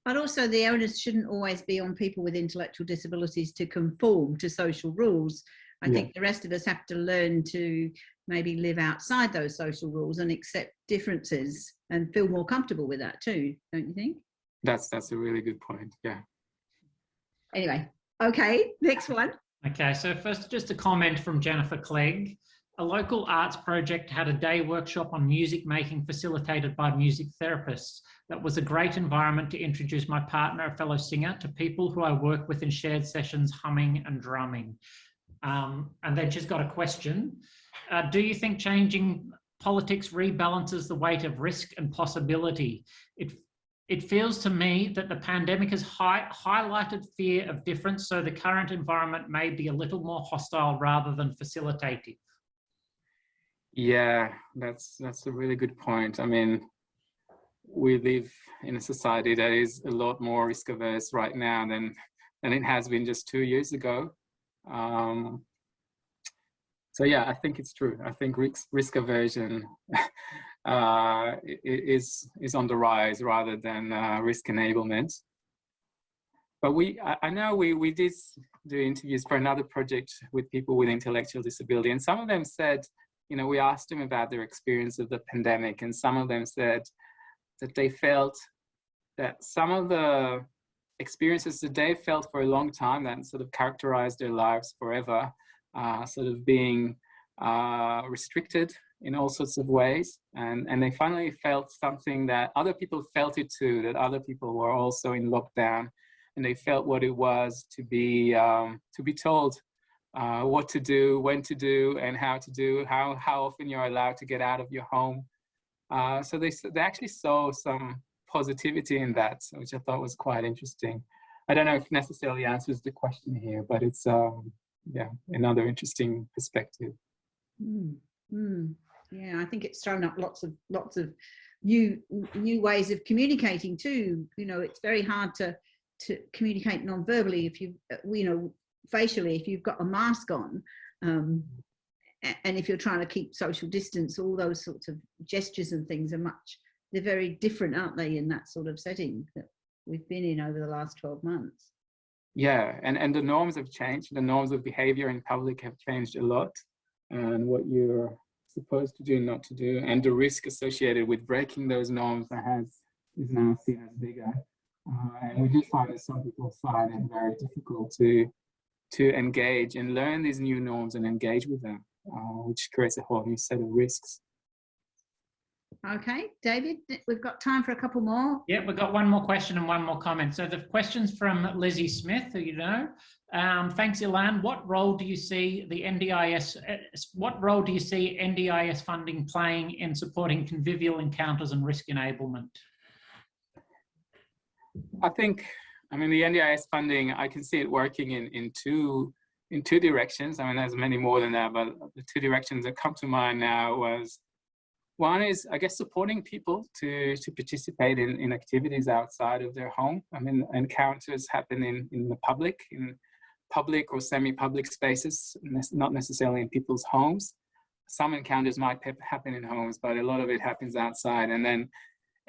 But also the onus shouldn't always be on people with intellectual disabilities to conform to social rules. I Yeah. think the rest of us have to learn to maybe live outside those social rules and accept differences and feel more comfortable with that too, don't you think? That's that's a really good point. Yeah. Anyway, okay, next one. Okay, so first, just a comment from Jennifer Clegg. A local arts project had a day workshop on music making facilitated by music therapists. That was a great environment to introduce my partner, a fellow singer, to people who I work with in shared sessions, humming and drumming. Um, and then she's got a question. Uh, do you think changing politics rebalances the weight of risk and possibility? It it feels to me that the pandemic has hi highlighted fear of difference, so the current environment may be a little more hostile rather than facilitative. Yeah, that's that's a really good point. I mean, we live in a society that is a lot more risk averse right now than than it has been just two years ago. Um, so yeah, I think it's true. I think risk risk aversion uh, is is on the rise rather than uh, risk enablement. But we, I, I know we we did do interviews for another project with people with intellectual disability, and some of them said you know, we asked them about their experience of the pandemic, and some of them said that they felt that some of the experiences that they felt for a long time that sort of characterized their lives forever, uh, sort of being uh, restricted in all sorts of ways. And, and they finally felt something that other people felt it too, that other people were also in lockdown and they felt what it was to be, um, to be told uh, what to do, when to do, and how to do, how, how often you're allowed to get out of your home. Uh, so they, they actually saw some positivity in that, which I thought was quite interesting. I don't know if necessarily answers the question here, but it's um, yeah another interesting perspective. Mm, mm. Yeah, I think it's thrown up lots of lots of new new ways of communicating too. You know, it's very hard to to communicate non-verbally if you you know facially if you've got a mask on um, and if you're trying to keep social distance all those sorts of gestures and things are much they're very different aren't they in that sort of setting that we've been in over the last 12 months yeah and and the norms have changed the norms of behavior in public have changed a lot and what you're supposed to do not to do and the risk associated with breaking those norms has is now seen as bigger uh, and we do find that some people find it very difficult to to engage and learn these new norms and engage with them, uh, which creates a whole new set of risks. Okay, David, we've got time for a couple more. Yeah, we've got one more question and one more comment. So the question's from Lizzie Smith, who you know. Um, thanks, Ilan. What role do you see the NDIS, uh, what role do you see NDIS funding playing in supporting convivial encounters and risk enablement? I think I mean, the NDIS funding, I can see it working in, in two in two directions. I mean, there's many more than that, but the two directions that come to mind now was one is, I guess, supporting people to, to participate in, in activities outside of their home. I mean, encounters happen in, in the public, in public or semi-public spaces, not necessarily in people's homes. Some encounters might happen in homes, but a lot of it happens outside. And then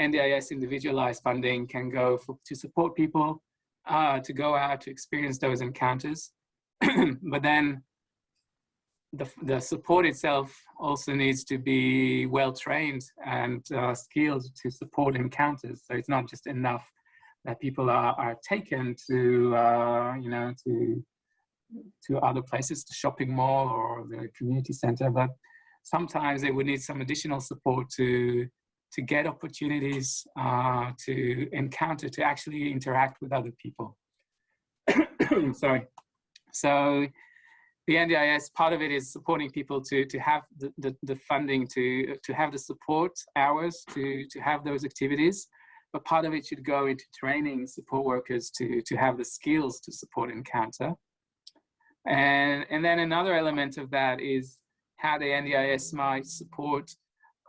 NDIS individualized funding can go for, to support people uh, to go out to experience those encounters. but then the, the support itself also needs to be well trained and uh, skilled to support encounters. So it's not just enough that people are, are taken to, uh, you know, to, to other places, the shopping mall or the community center, but sometimes they would need some additional support to to get opportunities uh, to encounter, to actually interact with other people. Sorry. So the NDIS, part of it is supporting people to, to have the, the, the, funding, to, to have the support hours, to, to have those activities. But part of it should go into training support workers to, to have the skills to support encounter. And, and then another element of that is how the NDIS might support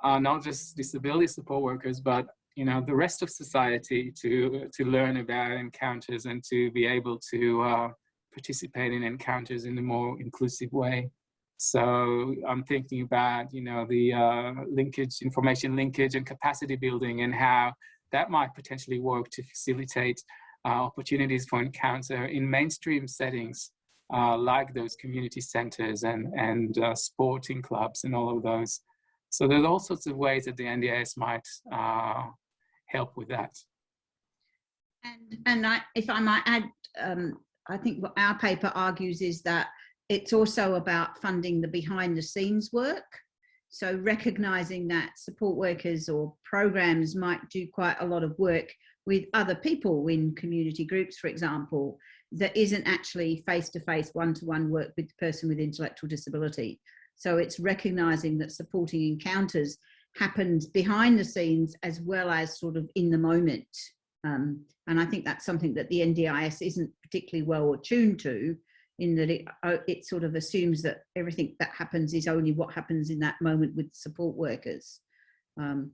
uh, not just disability support workers, but you know the rest of society to to learn about encounters and to be able to uh, participate in encounters in a more inclusive way. So I'm thinking about you know the uh, linkage, information linkage, and capacity building, and how that might potentially work to facilitate uh, opportunities for encounter in mainstream settings uh, like those community centers and, and uh, sporting clubs and all of those. So there's all sorts of ways that the NDIS might uh, help with that. And, and I, if I might add, um, I think what our paper argues is that it's also about funding the behind the scenes work. So recognizing that support workers or programs might do quite a lot of work with other people in community groups, for example, that isn't actually face-to-face one-to-one work with the person with intellectual disability. So it's recognizing that supporting encounters happens behind the scenes as well as sort of in the moment. Um, and I think that's something that the NDIS isn't particularly well attuned to in that it, uh, it sort of assumes that everything that happens is only what happens in that moment with support workers. Um,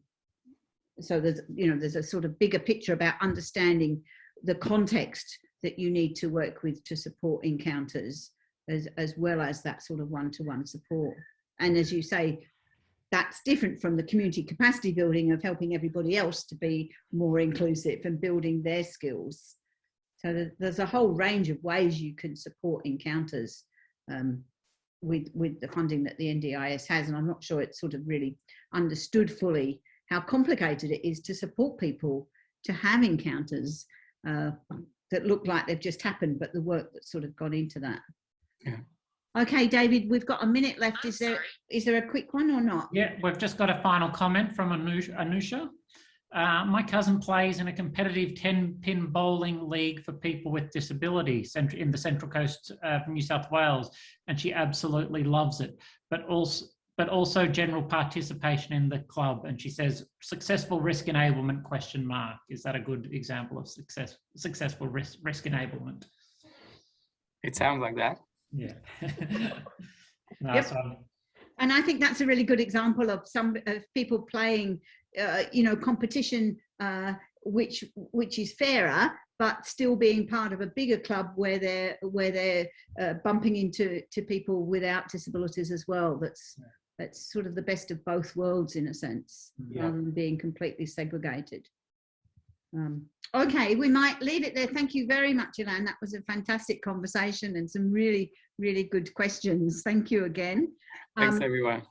so there's, you know, there's a sort of bigger picture about understanding the context that you need to work with to support encounters as, as well as that sort of one-to-one -one support. And as you say, that's different from the community capacity building of helping everybody else to be more inclusive and building their skills. So there's a whole range of ways you can support encounters um, with, with the funding that the NDIS has. And I'm not sure it's sort of really understood fully how complicated it is to support people to have encounters uh, that look like they've just happened, but the work that's sort of gone into that. Yeah. Okay, David, we've got a minute left. Is there is there a quick one or not? Yeah, we've just got a final comment from Anusha. Anusha. Uh, my cousin plays in a competitive 10-pin bowling league for people with disabilities in the Central Coast of New South Wales, and she absolutely loves it. But also, but also general participation in the club. And she says, successful risk enablement question mark. Is that a good example of success, successful risk, risk enablement? It sounds like that. Yeah. no, yep. And I think that's a really good example of some of people playing, uh, you know, competition uh, which which is fairer, but still being part of a bigger club where they're where they're uh, bumping into to people without disabilities as well. That's yeah. that's sort of the best of both worlds in a sense, yeah. rather than being completely segregated. Um, okay, we might leave it there. Thank you very much, Ilan. That was a fantastic conversation and some really, really good questions. Thank you again. Thanks, um, everyone.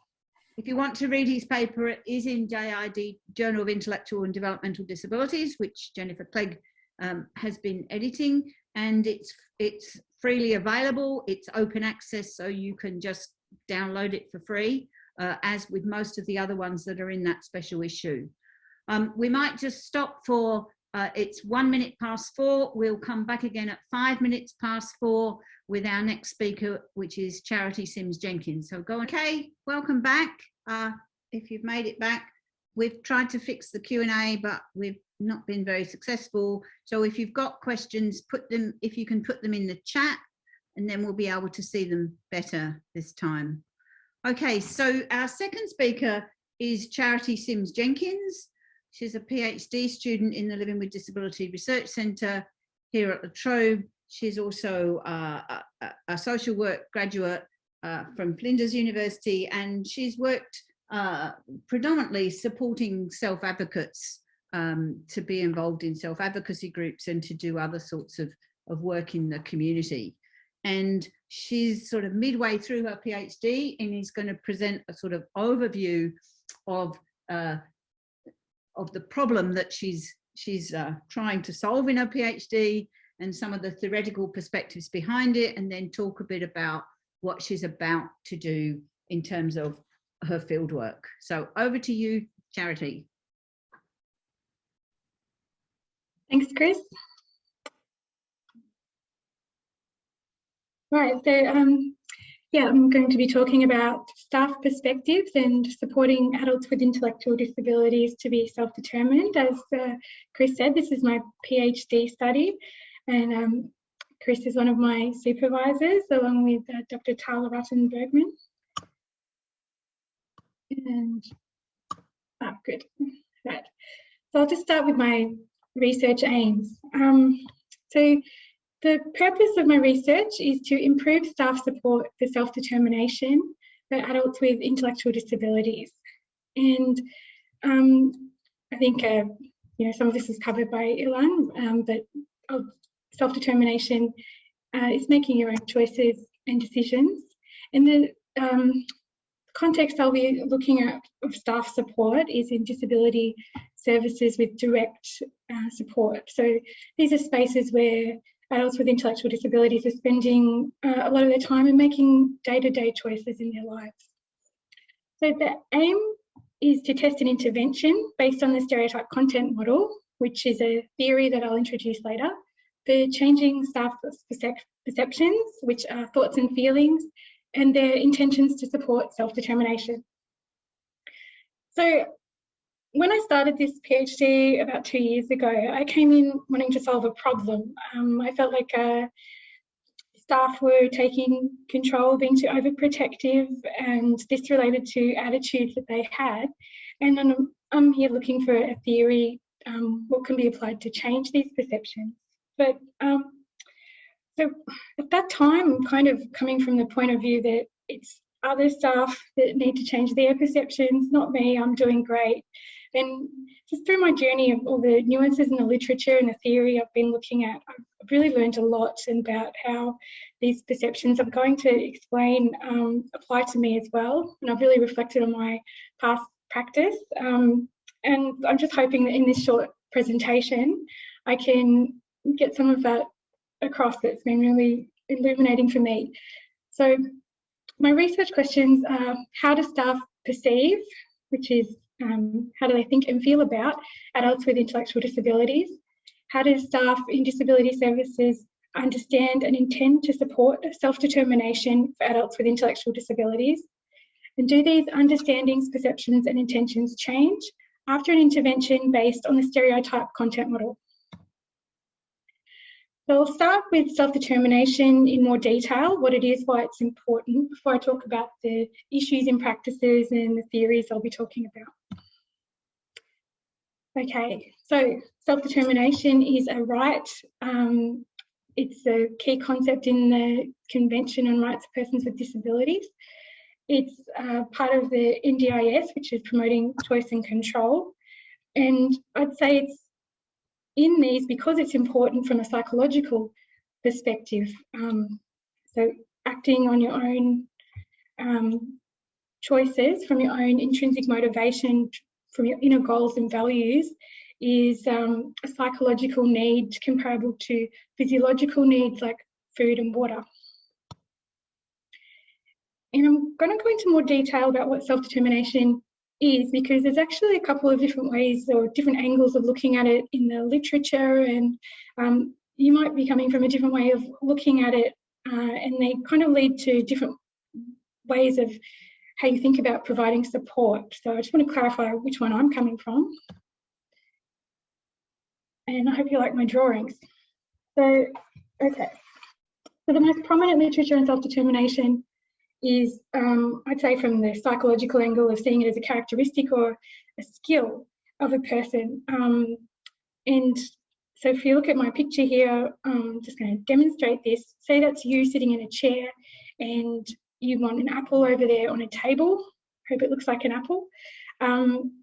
If you want to read his paper, it is in JID, Journal of Intellectual and Developmental Disabilities, which Jennifer Clegg um, has been editing, and it's it's freely available. It's open access, so you can just download it for free, uh, as with most of the other ones that are in that special issue. Um, we might just stop for, uh, it's one minute past four. We'll come back again at five minutes past four with our next speaker, which is Charity Sims Jenkins. So go, okay, welcome back. Uh, if you've made it back, we've tried to fix the Q&A, but we've not been very successful. So if you've got questions, put them, if you can put them in the chat, and then we'll be able to see them better this time. Okay, so our second speaker is Charity Sims Jenkins. She's a PhD student in the Living with Disability Research Centre here at La Trobe. She's also uh, a, a, social work graduate uh, from Flinders University and she's worked uh, predominantly supporting self-advocates um, to be involved in self-advocacy groups and to do other sorts of, of work in the community. And she's sort of midway through her PhD and is going to present a sort of overview of uh, of the problem that she's she's uh, trying to solve in her PhD and some of the theoretical perspectives behind it, and then talk a bit about what she's about to do in terms of her fieldwork. So over to you, Charity. Thanks, Chris. Right, so um, yeah, I'm going to be talking about staff perspectives and supporting adults with intellectual disabilities to be self-determined. As uh, Chris said, this is my PhD study and um, Chris is one of my supervisors along with uh, Dr. Tal Araten-Bergman. And, oh, good, right. So I'll just start with my research aims. Um, so the purpose of my research is to improve staff support for self-determination for adults with intellectual disabilities. And um, I think a you know, some of this is covered by Ilan, um, but self-determination uh, is making your own choices and decisions. And the um, context I'll be looking at of staff support is in disability services with direct uh, support. So these are spaces where adults with intellectual disabilities are spending uh, a lot of their time and making day-to-day -day choices in their lives. So the aim is to test an intervention based on the stereotype content model, which is a theory that I'll introduce later, for changing staff perceptions, which are thoughts and feelings, and their intentions to support self-determination. So when I started this PhD about two years ago, I came in wanting to solve a problem. Um, I felt like uh, staff were taking control, being too overprotective, and this related to attitudes that they had. And I'm, I'm here looking for a theory, um, what can be applied to change these perceptions. But um, so at that time, kind of coming from the point of view that it's other staff that need to change their perceptions, not me, I'm doing great. And just through my journey of all the nuances in the literature and the theory I've been looking at, I've really learned a lot about how these perceptions I'm going to explain um, apply to me as well. And I've really reflected on my past practice. Um, and I'm just hoping that in this short presentation, I can get some of that across that's been really illuminating for me. So my research questions are how do staff perceive, which is um, how do they think and feel about adults with intellectual disabilities? How do staff in disability services understand and intend to support self-determination for adults with intellectual disabilities? And do these understandings, perceptions and intentions change after an intervention based on the stereotype content model? So I'll start with self-determination in more detail, what it is, why it's important, before I talk about the issues and practices and the theories I'll be talking about. Okay, so self-determination is a right. Um, it's a key concept in the Convention on Rights of Persons with Disabilities. It's uh, part of the NDIS, which is promoting choice and control. And I'd say it's in these because it's important from a psychological perspective. Um, so acting on your own um, choices from your own intrinsic motivation, from your inner goals and values is um, a psychological need comparable to physiological needs like food and water. And I'm going to go into more detail about what self-determination is because there's actually a couple of different ways or different angles of looking at it in the literature and um, you might be coming from a different way of looking at it uh, and they kind of lead to different ways of how you think about providing support. So I just want to clarify which one I'm coming from. And I hope you like my drawings. So, okay. So the most prominent literature on self-determination is, um, I'd say, from the psychological angle of seeing it as a characteristic or a skill of a person. Um, and so if you look at my picture here, I'm just going to demonstrate this. Say that's you sitting in a chair and you want an apple over there on a table. Hope it looks like an apple. Um,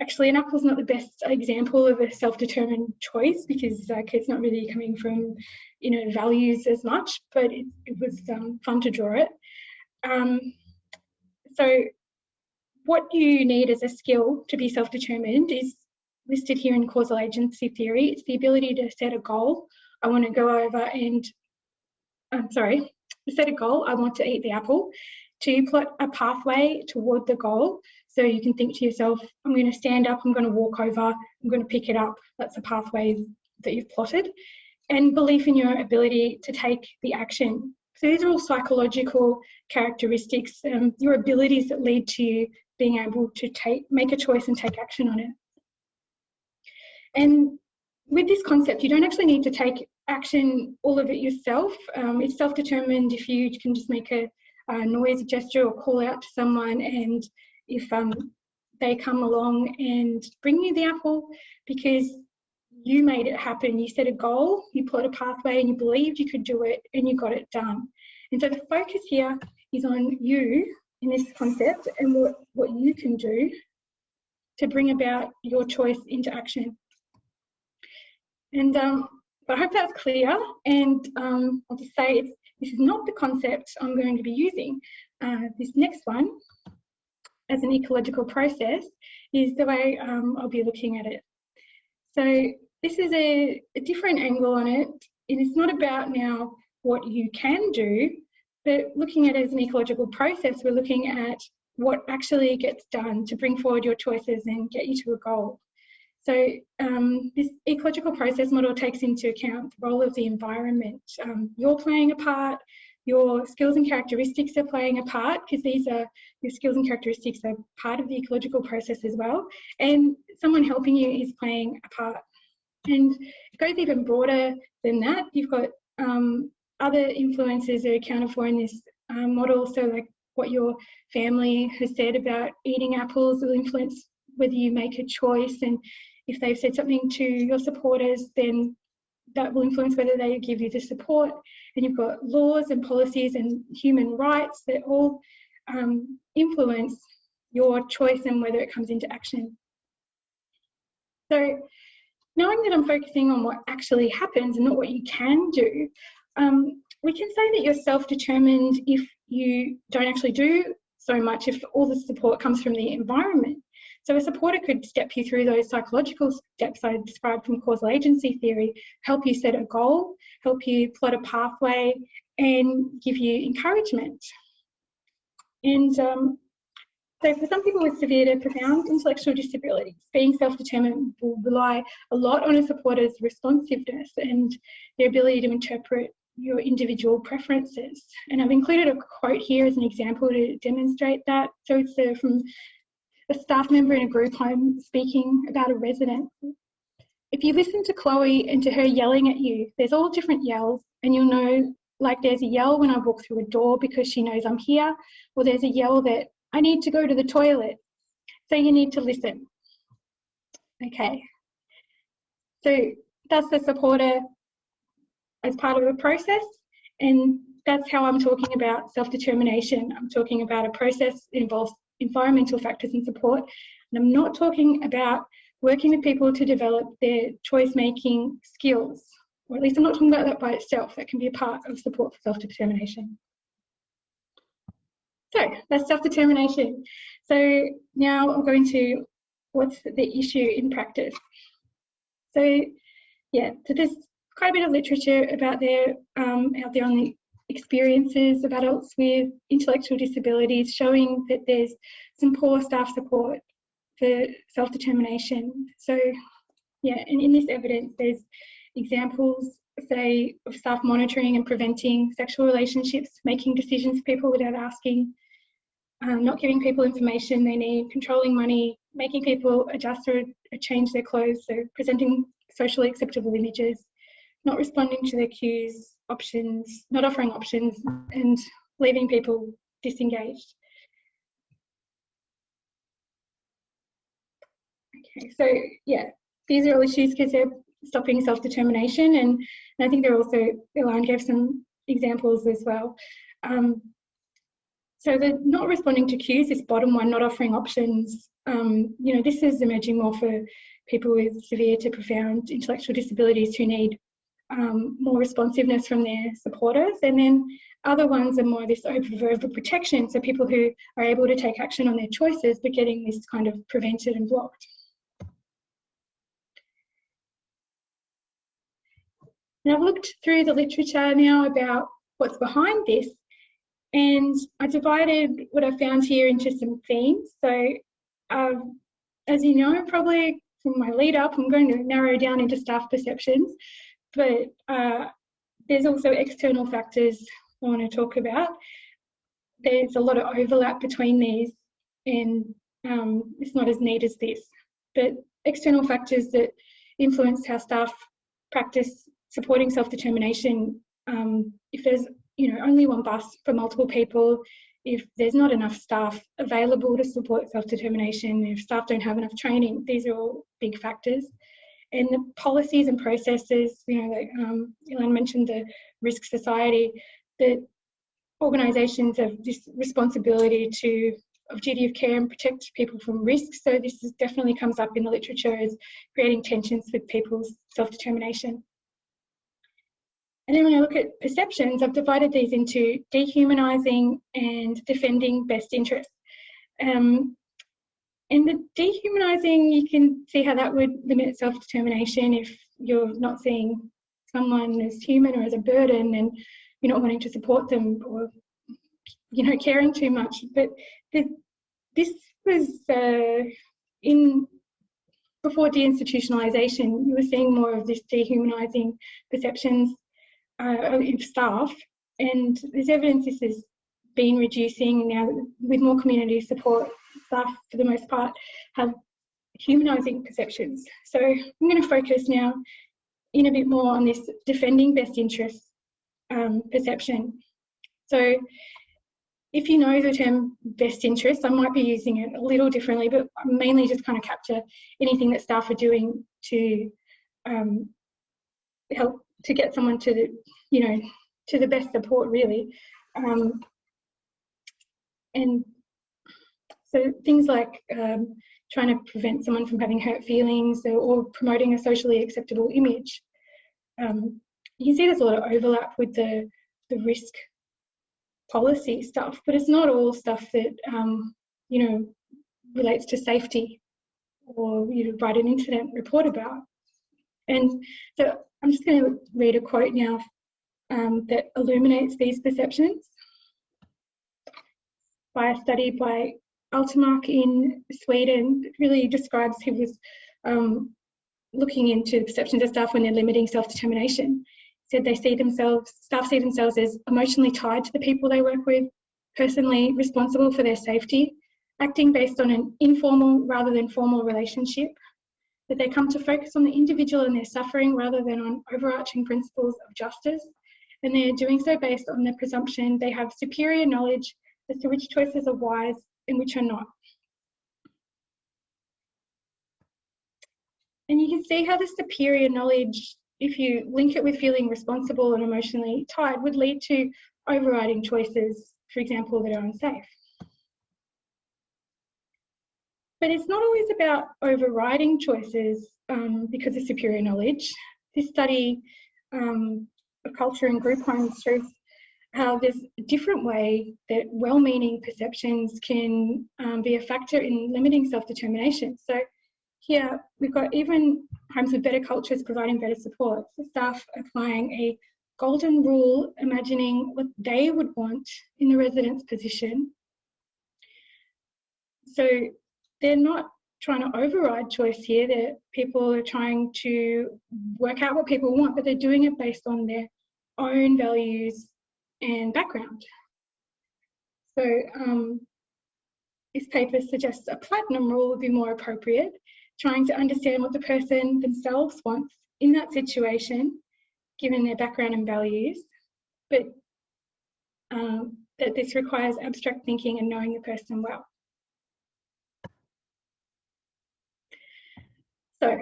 actually, an apple is not the best example of a self-determined choice because like, it's not really coming from you know values as much, but it, it was um, fun to draw it. Um, so what you need as a skill to be self-determined is listed here in causal agency theory. It's the ability to set a goal. I want to go over and, I'm sorry, set a goal. I want to eat the apple. To plot a pathway toward the goal. So you can think to yourself, I'm going to stand up, I'm going to walk over, I'm going to pick it up. That's a pathway that you've plotted. And belief in your ability to take the action so these are all psychological characteristics, um, your abilities that lead to you being able to take, make a choice and take action on it. And with this concept, you don't actually need to take action all of it yourself. Um, it's self-determined if you can just make a, a, noise, a gesture or call out to someone and if um, they come along and bring you the apple because you made it happen. You set a goal, you plot a pathway, and you believed you could do it, and you got it done. And so the focus here is on you in this concept and what, what you can do to bring about your choice into action. And um, but I hope that's clear. And um, I'll just say it's, this is not the concept I'm going to be using. Uh, this next one, as an ecological process, is the way um, I'll be looking at it. So this is a, a different angle on it. And it's not about now what you can do, but looking at it as an ecological process, we're looking at what actually gets done to bring forward your choices and get you to a goal. So um, this ecological process model takes into account the role of the environment. Um, you're playing a part, your skills and characteristics are playing a part because these are your skills and characteristics are part of the ecological process as well. And someone helping you is playing a part. And it goes even broader than that. You've got um, other influences that are accounted for in this um, model. So like what your family has said about eating apples will influence whether you make a choice and if they've said something to your supporters then that will influence whether they give you the support and you've got laws and policies and human rights that all um, influence your choice and whether it comes into action. So knowing that I'm focusing on what actually happens and not what you can do, um, we can say that you're self-determined if you don't actually do so much, if all the support comes from the environment. So a supporter could step you through those psychological steps I described from causal agency theory, help you set a goal, help you plot a pathway, and give you encouragement. And um, so for some people with severe to profound intellectual disabilities, being self-determined will rely a lot on a supporter's responsiveness and their ability to interpret your individual preferences. And I've included a quote here as an example to demonstrate that. So it's uh, from a staff member in a group home speaking about a resident. If you listen to Chloe and to her yelling at you, there's all different yells and you'll know like there's a yell when I walk through a door because she knows I'm here, or there's a yell that I need to go to the toilet. So you need to listen. Okay. So that's the supporter as part of a process. And that's how I'm talking about self-determination. I'm talking about a process involves environmental factors and support. And I'm not talking about working with people to develop their choice-making skills. Or at least I'm not talking about that by itself. That can be a part of support for self-determination. So that's self-determination. So now I'm going to what's the issue in practice. So yeah, so there's quite a bit of literature about there um, out there on the experiences of adults with intellectual disabilities showing that there's some poor staff support for self-determination. So yeah, and in this evidence there's examples say of staff monitoring and preventing sexual relationships, making decisions for people without asking, um, not giving people information they need, controlling money, making people adjust or change their clothes, so presenting socially acceptable images, not responding to their cues, options, not offering options, and leaving people disengaged. Okay, so yeah, these are all issues because they're stopping self-determination, and, and, I think they're also, Elaine gave some examples as well. Um, so the not responding to cues, this bottom one, not offering options, um, you know, this is emerging more for people with severe to profound intellectual disabilities who need um, more responsiveness from their supporters. And then other ones are more of this verbal protection, so people who are able to take action on their choices but getting this kind of prevented and blocked. And I've looked through the literature now about what's behind this and I divided what I found here into some themes. So um, as you know, probably from my lead up, I'm going to narrow down into staff perceptions but uh, there's also external factors I want to talk about. There's a lot of overlap between these and um, it's not as neat as this, but external factors that influence how staff practice supporting self-determination. Um, if there's you know only one bus for multiple people, if there's not enough staff available to support self-determination, if staff don't have enough training, these are all big factors and the policies and processes, you know, like um, Ilan mentioned the risk society, that organisations have this responsibility to of duty of care and protect people from risk. So this is, definitely comes up in the literature as creating tensions with people's self-determination. And then when I look at perceptions, I've divided these into dehumanising and defending best interests. Um, in the dehumanising, you can see how that would limit self-determination if you're not seeing someone as human or as a burden and you're not wanting to support them or you know caring too much. But the, this was uh, in before deinstitutionalisation you were seeing more of this dehumanising perceptions uh, of staff. And there's evidence this has been reducing now with more community support staff for the most part have humanising perceptions so i'm going to focus now in a bit more on this defending best interests um, perception. So if you know the term best interest, I might be using it a little differently, but mainly just kind of capture anything that staff are doing to um, help to get someone to the, you know, to the best support really. Um, and so things like um, trying to prevent someone from having hurt feelings or, or promoting a socially acceptable image. Um, you can see there's a lot of overlap with the, the risk policy stuff, but it's not all stuff that, um, you know, relates to safety or you know, write an incident report about. And so I'm just going to read a quote now um, that illuminates these perceptions by a study by Altermark in Sweden. Really describes who was um, looking into perceptions of staff when they're limiting self-determination said they see themselves, staff see themselves as emotionally tied to the people they work with, personally responsible for their safety, acting based on an informal rather than formal relationship, that they come to focus on the individual and their suffering rather than on overarching principles of justice, and they're doing so based on the presumption they have superior knowledge as to which choices are wise and which are not. And you can see how the superior knowledge if you link it with feeling responsible and emotionally tied, would lead to overriding choices, for example, that are unsafe. But it's not always about overriding choices um, because of superior knowledge. This study um, of culture and group homes shows how there's a different way that well-meaning perceptions can um, be a factor in limiting self-determination. So here, we've got even homes with better cultures providing better supports, the staff applying a golden rule, imagining what they would want in the resident's position. So they're not trying to override choice here, that people are trying to work out what people want, but they're doing it based on their own values and background. So um, this paper suggests a platinum rule would be more appropriate trying to understand what the person themselves wants in that situation, given their background and values, but um, that this requires abstract thinking and knowing the person well. So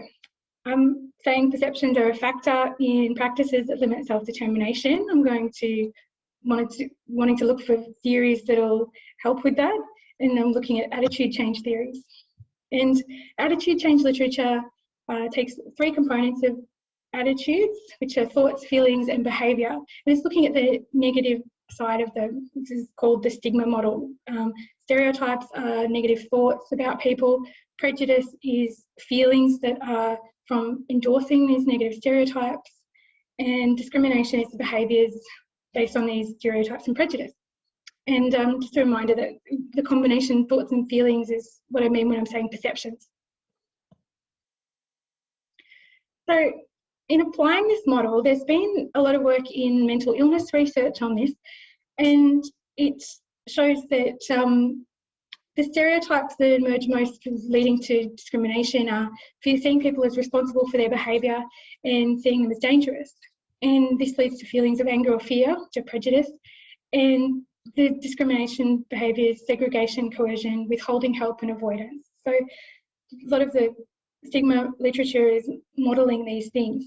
I'm saying perceptions are a factor in practices that limit self-determination. I'm going to, to wanting to look for theories that'll help with that, and I'm looking at attitude change theories. And attitude change literature uh, takes three components of attitudes, which are thoughts, feelings, and behaviour. And it's looking at the negative side of them. This is called the stigma model. Um, stereotypes are negative thoughts about people. Prejudice is feelings that are from endorsing these negative stereotypes. And discrimination is behaviours based on these stereotypes and prejudice. And um, just a reminder that the combination thoughts and feelings is what I mean when I'm saying perceptions. So in applying this model, there's been a lot of work in mental illness research on this, and it shows that um, the stereotypes that emerge most leading to discrimination are seeing people as responsible for their behaviour and seeing them as dangerous. And this leads to feelings of anger or fear, are prejudice, and the discrimination behaviours, segregation, coercion, withholding help and avoidance. So a lot of the stigma literature is modelling these things.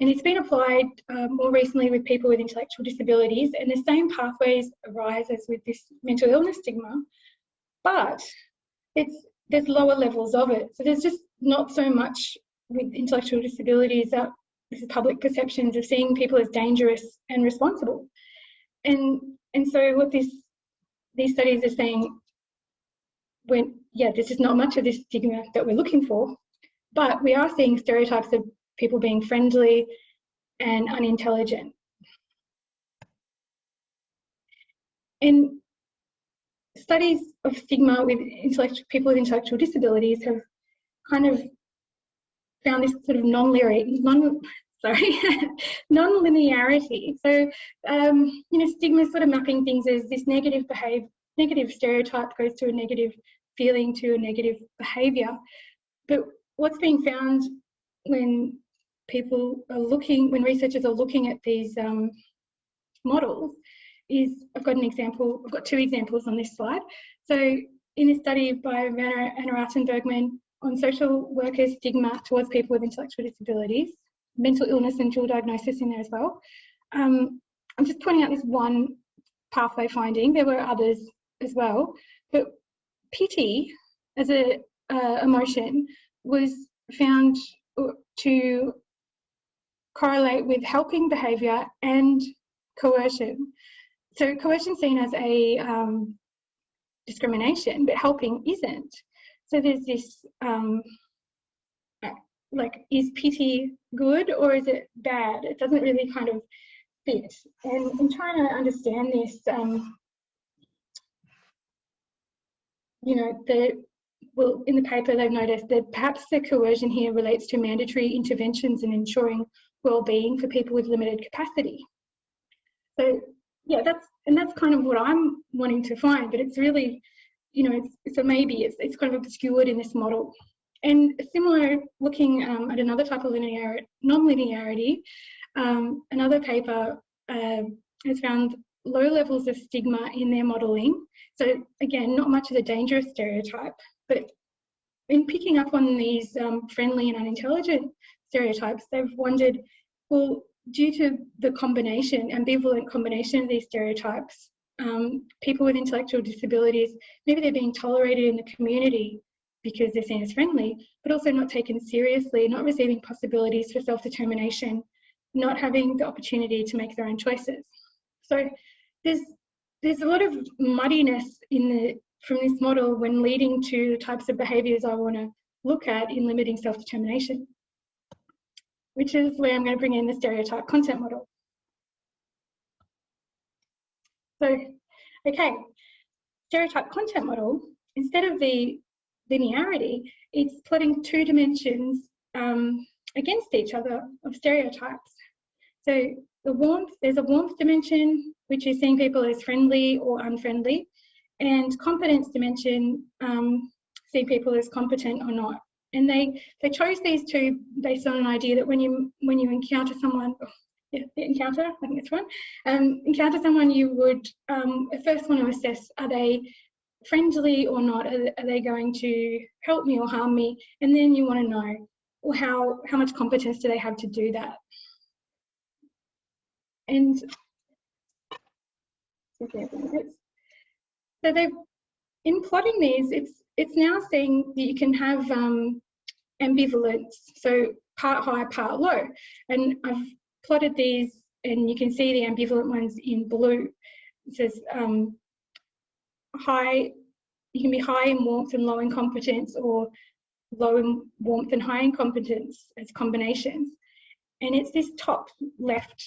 And it's been applied uh, more recently with people with intellectual disabilities and the same pathways arise as with this mental illness stigma. but it's there's lower levels of it. So there's just not so much with intellectual disabilities that this is public perceptions of seeing people as dangerous and responsible. And and so what this these studies are saying when yeah, this is not much of this stigma that we're looking for, but we are seeing stereotypes of people being friendly and unintelligent. And studies of stigma with people with intellectual disabilities have kind of found this sort of non-linear, non, sorry, non-linearity. So, um, you know, stigma sort of mapping things as this negative behavior, negative stereotype goes to a negative feeling to a negative behavior. But what's being found when people are looking, when researchers are looking at these um, models is, I've got an example, I've got two examples on this slide. So in a study by Werner and Araten-Bergman on social workers' stigma towards people with intellectual disabilities, mental illness and dual diagnosis in there as well. Um, I'm just pointing out this one pathway finding. There were others as well, but pity as a uh, emotion was found to correlate with helping behaviour and coercion. So coercion seen as a um, discrimination, but helping isn't. So there's this, um, like, is pity good or is it bad? It doesn't really kind of fit. And in trying to understand this, um, you know, the well, in the paper they've noticed that perhaps the coercion here relates to mandatory interventions in ensuring well-being for people with limited capacity. So yeah, that's and that's kind of what I'm wanting to find, but it's really, you know, so maybe it's, it's kind of obscured in this model. And similar, looking um, at another type of linear, non-linearity, um, another paper uh, has found low levels of stigma in their modelling. So again, not much of a dangerous stereotype, but in picking up on these um, friendly and unintelligent stereotypes, they've wondered, well, due to the combination, ambivalent combination of these stereotypes, um, people with intellectual disabilities, maybe they're being tolerated in the community because they're seen as friendly, but also not taken seriously, not receiving possibilities for self-determination, not having the opportunity to make their own choices. So there's there's a lot of muddiness in the from this model when leading to the types of behaviours I want to look at in limiting self-determination which is where I'm going to bring in the stereotype content model. So, okay, stereotype content model, instead of the linearity, it's plotting two dimensions um, against each other of stereotypes. So the warmth, there's a warmth dimension, which is seeing people as friendly or unfriendly, and competence dimension, um, seeing people as competent or not and they they chose these two based on an idea that when you when you encounter someone oh, yeah, encounter I think it's one. Um, encounter someone you would um, first want to assess are they friendly or not? Are, are they going to help me or harm me? And then you want to know well, how how much competence do they have to do that? And so they in plotting these it's it's now saying that you can have um, ambivalence, so part high, part low. And I've plotted these and you can see the ambivalent ones in blue. It says um, high, you can be high in warmth and low in competence or low in warmth and high in competence as combinations. And it's this top left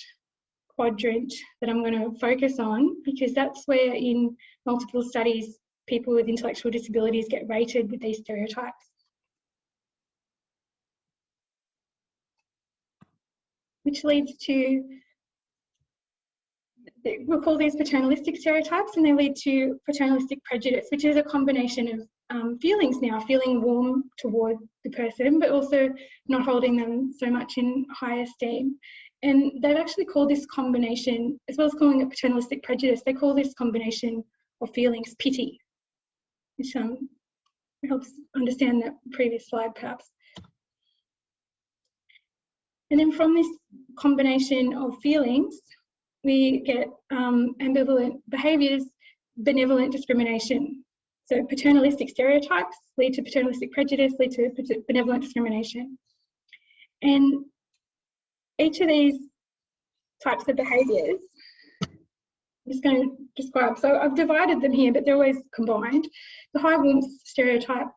quadrant that I'm going to focus on because that's where in multiple studies people with intellectual disabilities get rated with these stereotypes. Which leads to, we'll call these paternalistic stereotypes and they lead to paternalistic prejudice, which is a combination of um, feelings now, feeling warm toward the person, but also not holding them so much in high esteem. And they've actually called this combination, as well as calling it paternalistic prejudice, they call this combination of feelings pity which um, helps understand that previous slide perhaps. And then from this combination of feelings, we get um, ambivalent behaviours, benevolent discrimination. So paternalistic stereotypes lead to paternalistic prejudice, lead to benevolent discrimination. And each of these types of behaviours, I'm just going to describe. So I've divided them here, but they're always combined. The high warmth stereotype,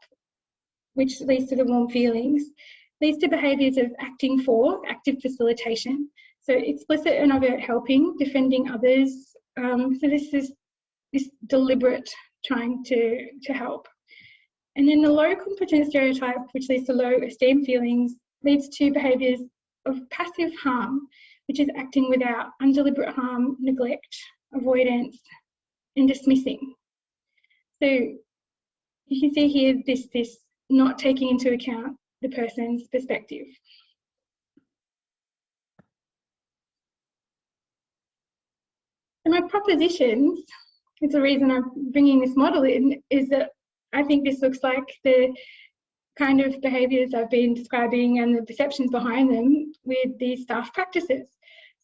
which leads to the warm feelings, leads to behaviours of acting for, active facilitation. So explicit and overt helping, defending others. Um, so this is this deliberate trying to, to help. And then the low competence stereotype, which leads to low esteem feelings, leads to behaviours of passive harm, which is acting without undeliberate harm, neglect, avoidance, and dismissing. So you can see here this, this not taking into account the person's perspective. So my propositions, it's the reason I'm bringing this model in, is that I think this looks like the kind of behaviours I've been describing and the perceptions behind them with these staff practices.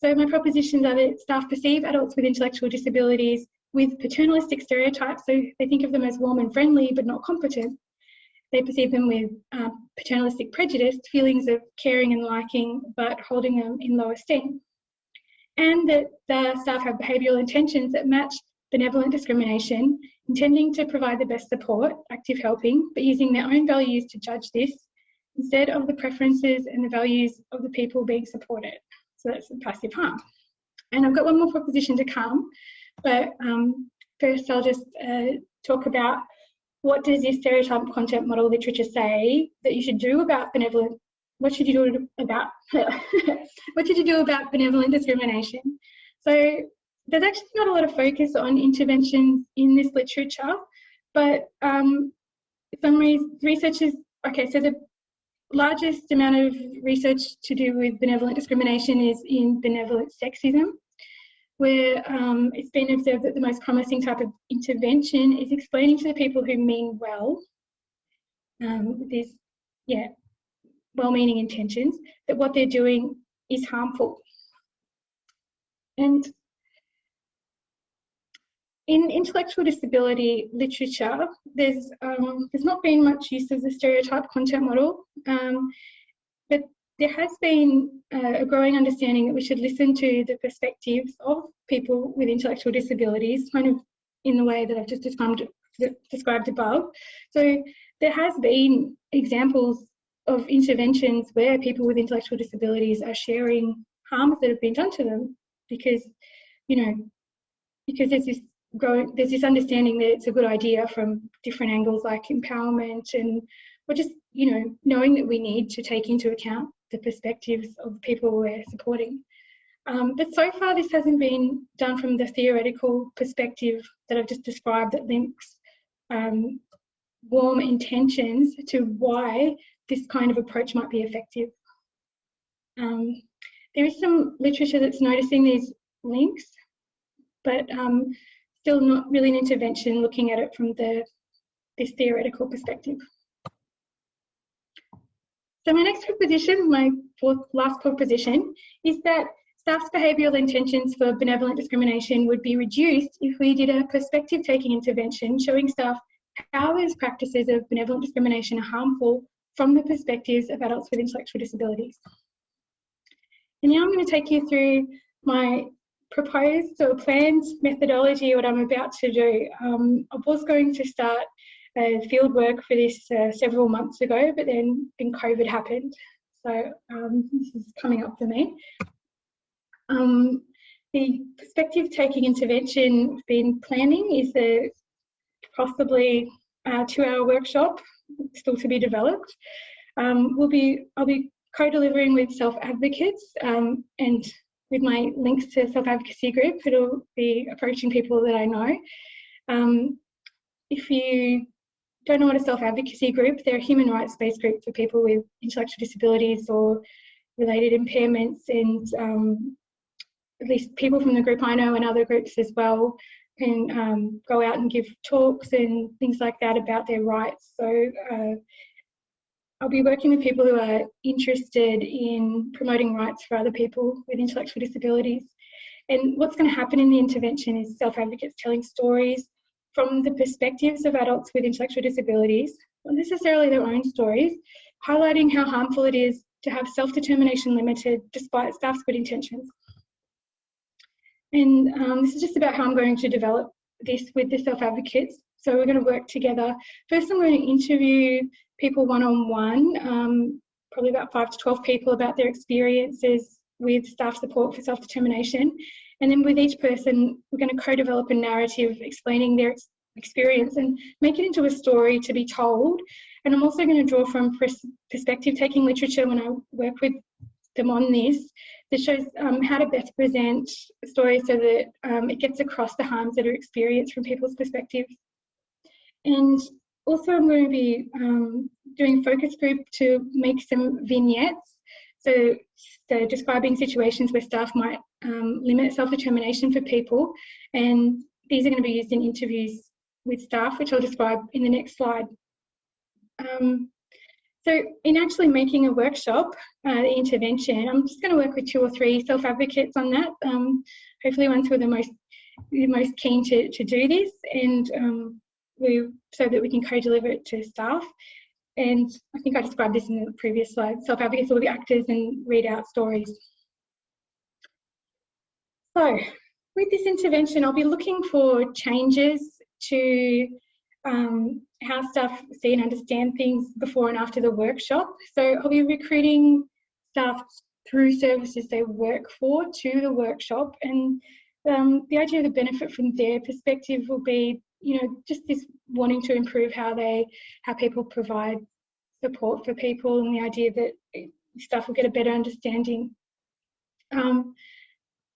So my propositions are that staff perceive adults with intellectual disabilities with paternalistic stereotypes, so they think of them as warm and friendly but not competent. They perceive them with um, paternalistic prejudice, feelings of caring and liking, but holding them in low esteem. And that the staff have behavioural intentions that match benevolent discrimination, intending to provide the best support, active helping, but using their own values to judge this instead of the preferences and the values of the people being supported. So that's passive harm. And I've got one more proposition to come, but um, first I'll just uh, talk about what does this stereotype content model literature say that you should do about benevolent, what should you do about, what should you do about benevolent discrimination? So there's actually not a lot of focus on interventions in this literature, but um, some re researchers, okay, so the largest amount of research to do with benevolent discrimination is in benevolent sexism, where um, it's been observed that the most promising type of intervention is explaining to the people who mean well, um, these, yeah, well-meaning intentions, that what they're doing is harmful. And in intellectual disability literature, there's um, there's not been much use of the stereotype content model, um, but there has been uh, a growing understanding that we should listen to the perspectives of people with intellectual disabilities, kind of in the way that I've just described, described above. So there has been examples of interventions where people with intellectual disabilities are sharing harms that have been done to them because, you know, because there's this growing, there's this understanding that it's a good idea from different angles like empowerment and or just, you know, knowing that we need to take into account the perspectives of the people we're supporting. Um, but so far this hasn't been done from the theoretical perspective that I've just described that links um, warm intentions to why this kind of approach might be effective. Um, there is some literature that's noticing these links, but um, still not really an intervention looking at it from the this theoretical perspective. So my next proposition, my fourth last proposition, is that staff's behavioural intentions for benevolent discrimination would be reduced if we did a perspective taking intervention showing staff how those practices of benevolent discrimination are harmful from the perspectives of adults with intellectual disabilities. And now I'm going to take you through my proposed or planned methodology, what I'm about to do. Um, I was going to start uh, field work for this uh, several months ago, but then, then COVID happened. So um, this is coming up for me. Um, the perspective taking intervention been planning is a possibly a two hour workshop still to be developed. Um, we'll be, I'll be co-delivering with self advocates um, and with my links to self-advocacy group, it'll be approaching people that I know. Um, if you don't know what a self-advocacy group, they're a human rights-based group for people with intellectual disabilities or related impairments and um, at least people from the group I know and other groups as well can um, go out and give talks and things like that about their rights. So uh, I'll be working with people who are interested in promoting rights for other people with intellectual disabilities. And what's going to happen in the intervention is self-advocates telling stories from the perspectives of adults with intellectual disabilities, not necessarily their own stories, highlighting how harmful it is to have self-determination limited despite staff's good intentions. And um, this is just about how I'm going to develop this with the self-advocates. So we're going to work together. First, I'm going to interview people one-on-one, um, probably about five to 12 people about their experiences with staff support for self-determination. And then with each person, we're going to co-develop a narrative explaining their ex experience and make it into a story to be told. And I'm also going to draw from perspective taking literature when I work with them on this that shows um, how to best present stories so that um, it gets across the harms that are experienced from people's perspectives. And also I'm going to be um, doing focus group to make some vignettes. So, describing situations where staff might um, limit self-determination for people. And these are going to be used in interviews with staff, which I'll describe in the next slide. Um, so in actually making a workshop, uh, intervention, I'm just going to work with two or three self-advocates on that. Um, hopefully ones who are the most, the most keen to, to do this and um, we, so that we can co-deliver it to staff. And I think I described this in the previous slide. Self-advocates will be actors and read out stories. So with this intervention, I'll be looking for changes to um, how staff see and understand things before and after the workshop. So I'll be recruiting staff through services they work for to the workshop and um, the idea of the benefit from their perspective will be, you know, just this wanting to improve how they, how people provide support for people and the idea that staff will get a better understanding. Um,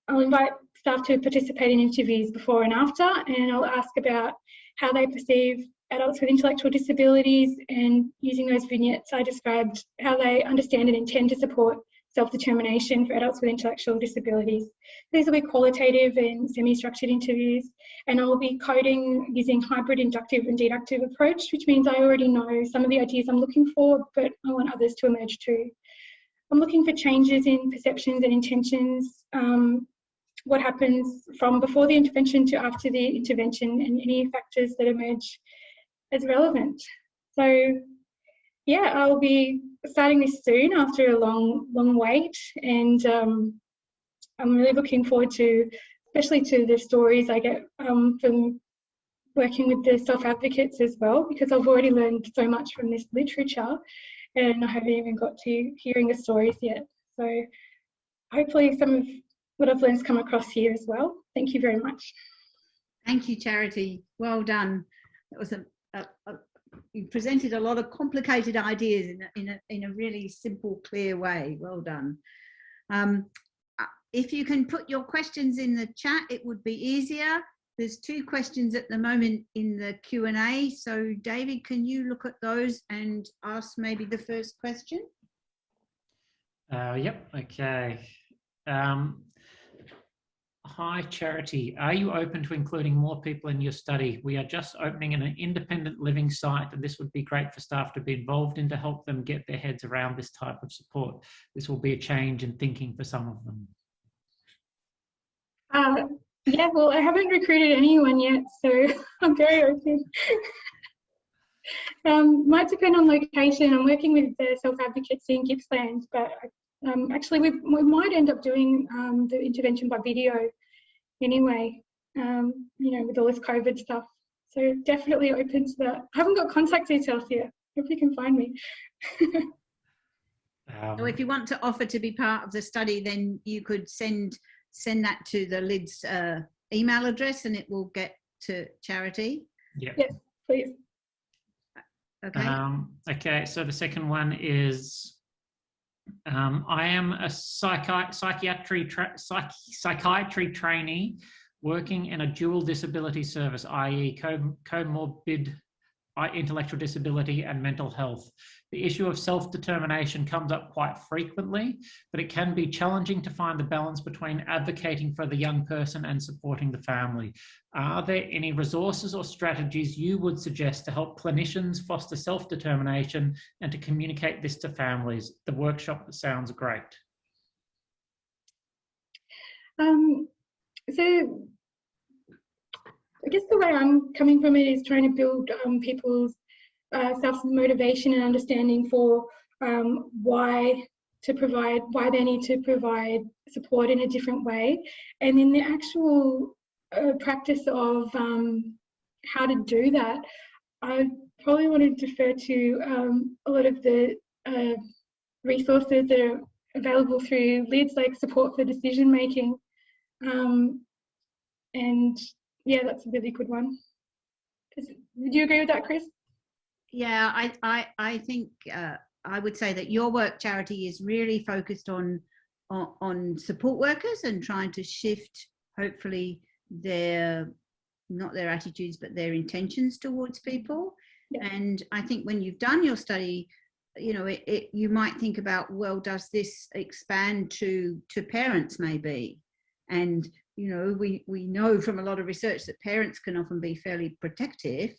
I'll invite staff to participate in interviews before and after and I'll ask about how they perceive adults with intellectual disabilities and using those vignettes I described how they understand and intend to support self-determination for adults with intellectual disabilities. These will be qualitative and semi-structured interviews and I'll be coding using hybrid inductive and deductive approach which means I already know some of the ideas I'm looking for but I want others to emerge too. I'm looking for changes in perceptions and intentions um, what happens from before the intervention to after the intervention and any factors that emerge as relevant. So yeah, I'll be starting this soon after a long, long wait and um, I'm really looking forward to, especially to the stories I get um, from working with the self-advocates as well because I've already learned so much from this literature and I haven't even got to hearing the stories yet. So hopefully some of what I've learned come across here as well. Thank you very much. Thank you, Charity. Well done. That was a, a, a you presented a lot of complicated ideas in a, in a, in a really simple, clear way. Well done. Um, uh, if you can put your questions in the chat, it would be easier. There's two questions at the moment in the Q&A. So David, can you look at those and ask maybe the first question? Uh, yep, okay. Um, Hi, Charity. Are you open to including more people in your study? We are just opening an independent living site and this would be great for staff to be involved in to help them get their heads around this type of support. This will be a change in thinking for some of them. Uh, yeah, well, I haven't recruited anyone yet, so I'm very open. um, might depend on location. I'm working with the self-advocates in Gippsland, but um, actually we, we might end up doing um, the intervention by video anyway, um, you know, with all this COVID stuff. So definitely open to that. I haven't got contact details yet. Hope you can find me. um, so if you want to offer to be part of the study, then you could send send that to the LIDS uh, email address and it will get to charity. Yeah. Yes, please. Okay. Um, okay, so the second one is um, I am a psychi psychiatry psych psychiatry trainee working in a dual disability service, i.e. Co comorbid intellectual disability and mental health. The issue of self-determination comes up quite frequently, but it can be challenging to find the balance between advocating for the young person and supporting the family. Are there any resources or strategies you would suggest to help clinicians foster self-determination and to communicate this to families? The workshop sounds great. Um, so I guess the way I'm coming from it is trying to build um, people's uh, self motivation and understanding for um, why to provide, why they need to provide support in a different way. And in the actual uh, practice of um, how to do that, I probably want to defer to um, a lot of the uh, resources that are available through LIDS, like support for decision making. Um, and yeah, that's a really good one. Would you agree with that, Chris? Yeah, I, I, I think uh, I would say that your work, Charity, is really focused on, on, on support workers and trying to shift, hopefully, their not their attitudes but their intentions towards people. Yeah. And I think when you've done your study, you know, it, it, you might think about, well, does this expand to to parents maybe? And you know, we we know from a lot of research that parents can often be fairly protective.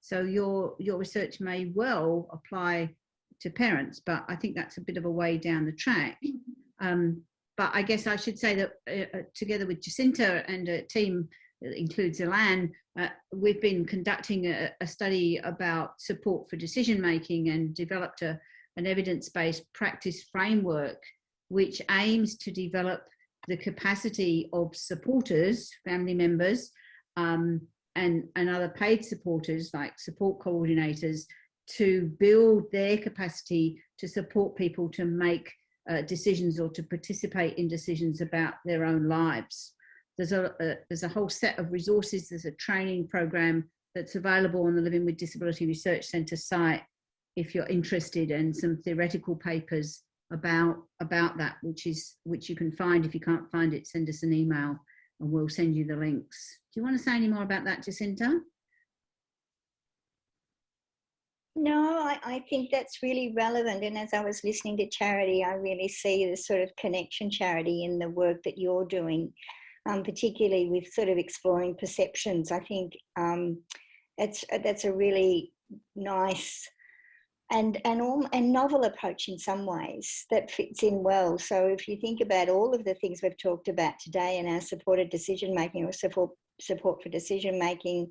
So your your research may well apply to parents, but I think that's a bit of a way down the track. Um, but I guess I should say that uh, uh, together with Jacinta and a team that includes Ilan, uh, we've been conducting a, a, study about support for decision making and developed a, an evidence-based practice framework which aims to develop the capacity of supporters, family members, um, and, and other paid supporters like support coordinators to build their capacity to support people to make uh, decisions or to participate in decisions about their own lives. There's a, a, there's a whole set of resources. There's a training program that's available on the Living with Disability Research Centre site if you're interested and some theoretical papers about about that which is which you can find. If you can't find it send us an email and we'll send you the links. Do you want to say any more about that jacinta? No I, I think that's really relevant. And as i was listening to charity i really see the sort of connection charity in the work that you're doing um, particularly with sort of exploring perceptions. I think um, it's that's a really nice and and all, and novel approach in some ways that fits in well. So if you think about all of the things we've talked about today and our supported decision making or support support for decision making,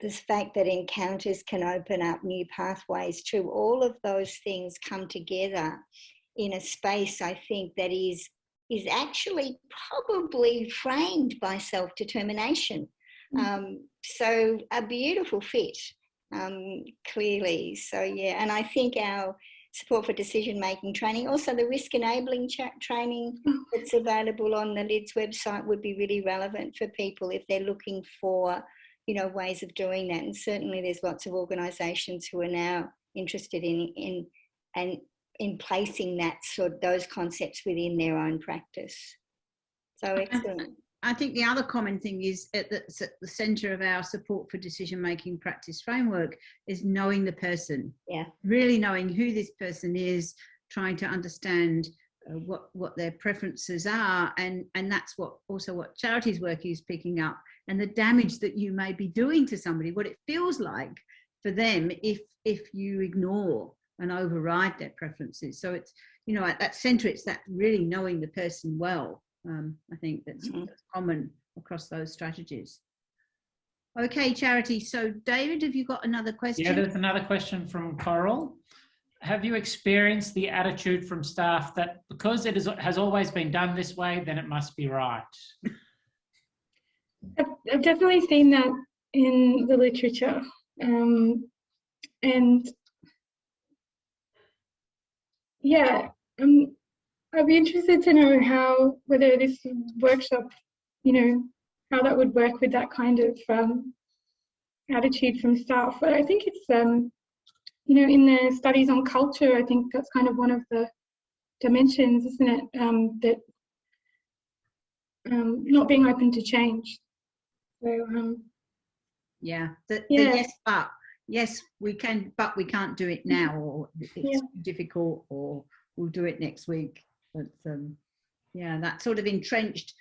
this fact that encounters can open up new pathways to all of those things come together in a space I think that is is actually probably framed by self-determination. Mm. Um, so a beautiful fit um, clearly. So yeah, and I think our support for decision making training, also the risk enabling training mm. that's available on the LIDS website would be really relevant for people if they're looking for, you know, ways of doing that. And certainly there's lots of organisations who are now interested in in and in placing that sort those concepts within their own practice. So excellent. I think the other common thing is at the, at the center of our support for decision making practice framework is knowing the person. Yeah. Really knowing who this person is, trying to understand uh, what what their preferences are, and and that's what also what charities work is picking up, and the damage that you may be doing to somebody, what it feels like for them if if you ignore and override their preferences. So it's you know at that center, it's that really knowing the person well um, I think that's, mm -hmm. that's, common across those strategies. Okay, Charity. So David, have you got another question? Yeah, there's another question from Coral. Have you experienced the attitude from staff that because it is, has always been done this way, then it must be right? I've, I've definitely seen that in the literature. Um, and yeah, um, I'd be interested to know how, whether this workshop, you know, how that would work with that kind of um, attitude from staff. But I think it's, um, you know, in the studies on culture, I think that's kind of one of the dimensions, isn't it? Um, that um, not being open to change. So, um, yeah, the, yeah. The yes, but yes, we can, but we can't do it now, or it's yeah. difficult, or we'll do it next week. But um, yeah, that sort of entrenched,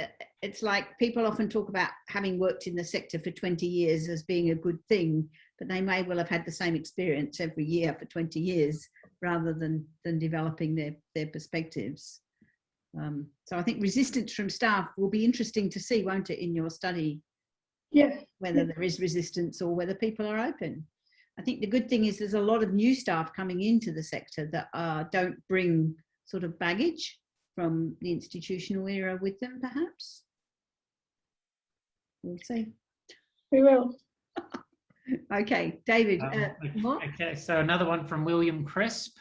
uh, it's like people often talk about having worked in the sector for 20 years as being a good thing, but they may well have had the same experience every year for 20 years rather than, than developing their, their perspectives. Um, so I think resistance from staff will be interesting to see, won't it, in your study, Yeah. whether there is resistance or whether people are open. I think the good thing is there's a lot of new staff coming into the sector that uh, don't bring sort of baggage from the institutional era with them, perhaps. We'll see. We will. Okay, David, Um, uh, what? Okay, so another one from William Crisp.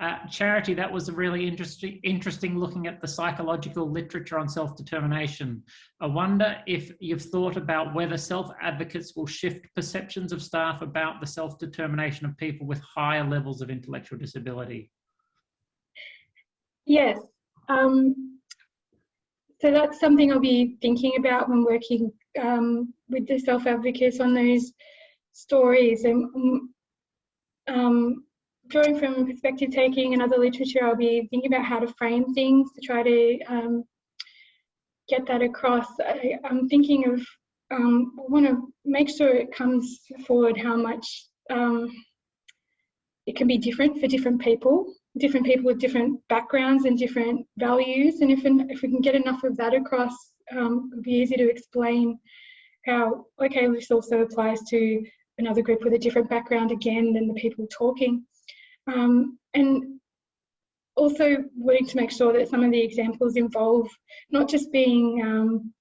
Uh, Charity, that was a really interesting, interesting looking at the psychological literature on self-determination. I wonder if you've thought about whether self-advocates will shift perceptions of staff about the self-determination of people with higher levels of intellectual disability. Yes. Um, so that's something I'll be thinking about when working um, with the self advocates on those stories. And um, drawing from perspective taking and other literature, I'll be thinking about how to frame things to try to um, get that across. I, am thinking of, um, I want to make sure it comes forward how much um, it can be different for different people different people with different backgrounds and different values. And if, if we can get enough of that across, um, it'll be easy to explain how, okay, this also applies to another group with a different background again than the people talking. Um, and also wanting to make sure that some of the examples involve not just being um,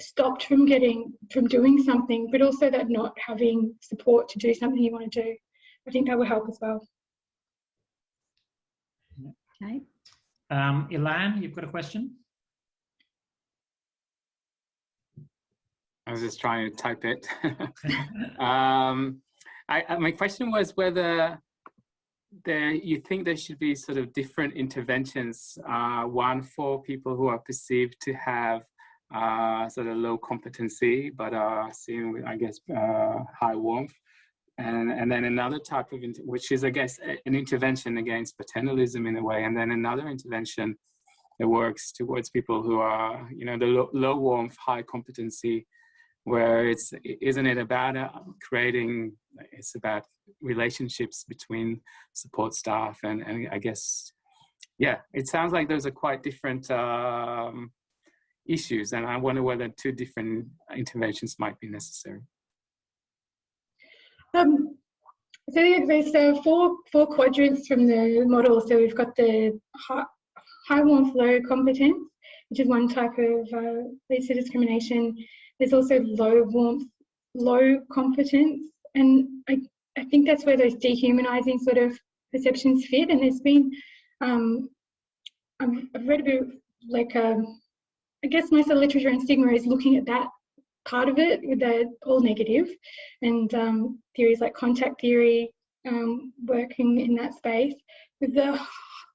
stopped from getting, from doing something, but also that not having support to do something you want to do. I think that will help as well. Okay. Um, Ilan, you've got a question? I was just trying to type it. um, I, I, my question was whether there you think there should be sort of different interventions, uh, one for people who are perceived to have uh, sort of low competency, but are seen with, I guess, uh, high warmth. And, and then another type of, which is, I guess, an intervention against paternalism in a way. And then another intervention that works towards people who are, you know, the low, low warmth, high competency, where it's, isn't it about uh, creating, it's about relationships between support staff and, and I guess, yeah, it sounds like those are quite different um, issues. And I wonder whether two different interventions might be necessary. Um, so there's uh, four four quadrants from the model. So we've got the high, warmth, low competence, which is one type of uh, discrimination. There's also low warmth, low competence, and I, I think that's where those dehumanizing sort of perceptions fit. And there's been, um, I've read a bit like, um, I guess most of the literature and stigma is looking at that part of it with the all negative and um, theories like contact theory um, working in that space. With the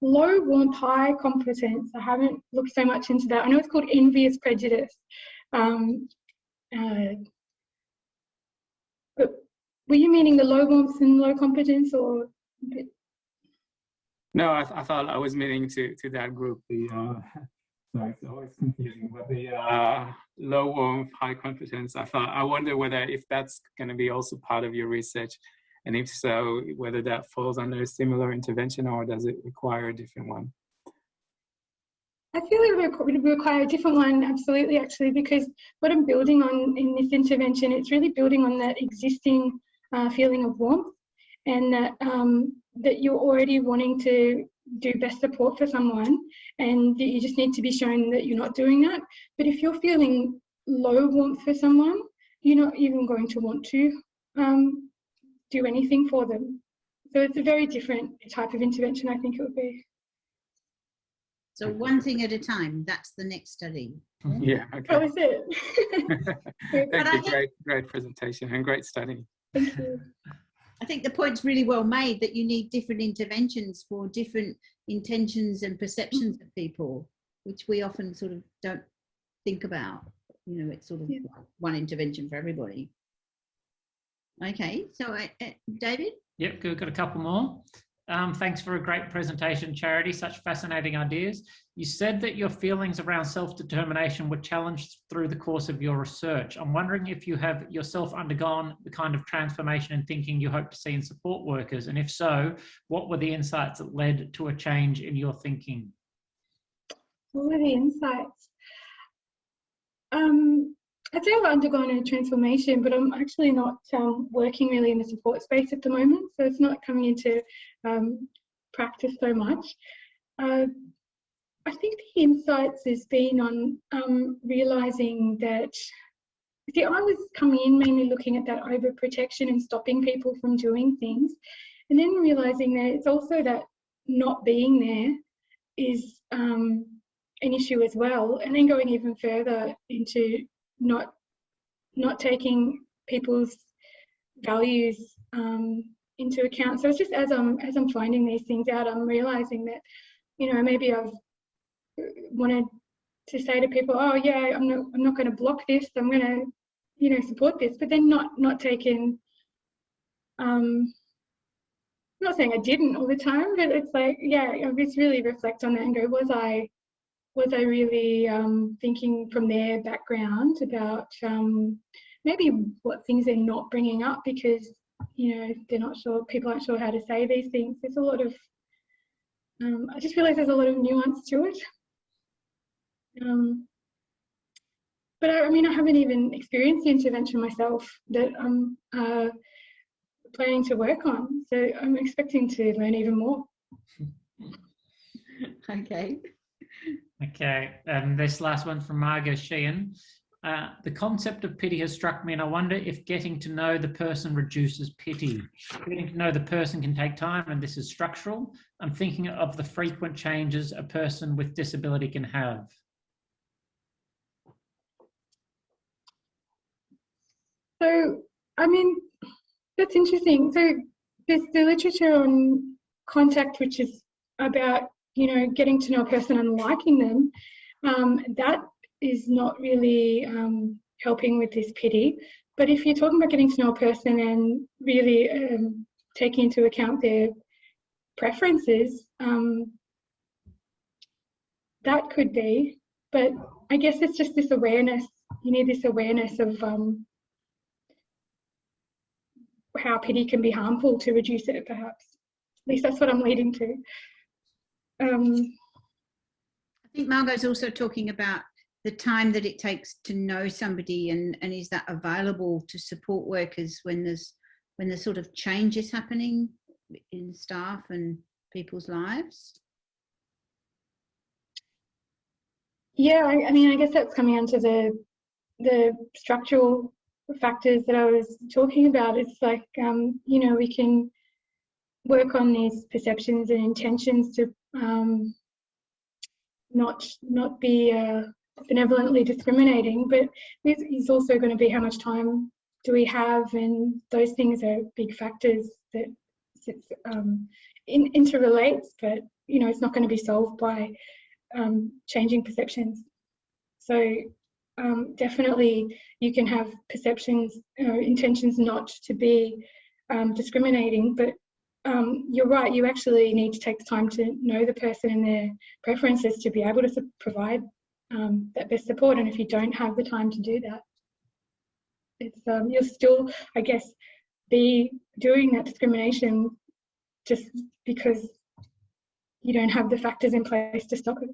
low warmth high competence i haven't looked so much into that. I know it's called envious prejudice. Um, uh, but were you meaning the low warmth and low competence or no I, th I thought i was meaning to to that group the uh sorry it's always confusing but the uh low warmth high confidence. i thought i wonder whether if that's going to be also part of your research and if so whether that falls under a similar intervention or does it require a different one I feel it would require a different one, absolutely, actually, because what I'm building on in this intervention, it's really building on that existing uh, feeling of warmth and that, um, that you're already wanting to do best support for someone and that you just need to be shown that you're not doing that. But if you're feeling low warmth for someone, you're not even going to want to um, do anything for them. So it's a very different type of intervention, I think it would be. So one thing at a time, that's the next study. Yeah, That okay. was it. Thank But you, great, great presentation and great study. Thank you. I think the point's really well made that you need different interventions for different intentions and perceptions of people, which we often sort of don't think about. You know, it's sort of Yeah. one intervention for everybody. Okay, so uh, uh, David? Yep, good. Got a couple more. Um, thanks for a great presentation, Charity. Such fascinating ideas. You said that your feelings around self-determination were challenged through the course of your research. I'm wondering if you have yourself undergone the kind of transformation in thinking you hope to see in support workers, and if so, what were the insights that led to a change in your thinking? What were the insights? Um, I'd say I've undergone a transformation, but I'm actually not um, working really in the support space at the moment, so it's not coming into um, practice so much. Uh, I think the insights has been on um, realizing that. See, I was coming in mainly looking at that overprotection and stopping people from doing things, and then realizing that it's also that not being there is um, an issue as well, and then going even further into not not taking people's values um, into account. So it's just as I'm as I'm finding these things out, I'm realizing that you know maybe I've wanted to say to people, oh yeah, I'm not I'm not going to block this. I'm going to you know support this, but then not not taking. Um, I'm not saying I didn't all the time, but it's like yeah, I just really reflect on that and go, was I was I really um, thinking from their background about um, maybe what things they're not bringing up because you know they're not sure people aren't sure how to say these things. There's a lot of um, I just realize there's a lot of nuance to it. Um, but I, I, mean, I haven't even experienced the intervention myself that I'm uh, planning to work on. So I'm expecting to learn even more. okay. Okay, and this last one from Margot Sheehan. Uh, the concept of pity has struck me and I wonder if getting to know the person reduces pity. Getting to know the person can take time and this is structural. I'm thinking of the frequent changes a person with disability can have. So, I mean, that's interesting. So there's the literature on contact, which is about, you know, getting to know a person and liking them. Um, that is not really um, helping with this pity. But if you're talking about getting to know a person and really um, taking into account their preferences, um, that could be. But I guess it's just this awareness. You need this awareness of um, how pity can be harmful to reduce it, perhaps. At least that's what I'm leading to. Um, I think Margot's also talking about the time that it takes to know somebody and, and is that available to support workers when there's when there's sort of changes happening in staff and people's lives? Yeah, I, I mean, I guess that's coming onto the the structural factors that I was talking about. It's like, um, you know, we can work on these perceptions and intentions to um, not not be uh, benevolently discriminating, but this is also going to be how much time do we have, and those things are big factors that um, in, interrelates, but you know, it's not going to be solved by um, changing perceptions. So um, definitely you can have perceptions, uh, intentions not to be um, discriminating, but um, you're right, you actually need to take the time to know the person and their preferences to be able to provide um, that best support. And if you don't have the time to do that, it's um, you'll still, I guess, be doing that discrimination just because you don't have the factors in place to stop it.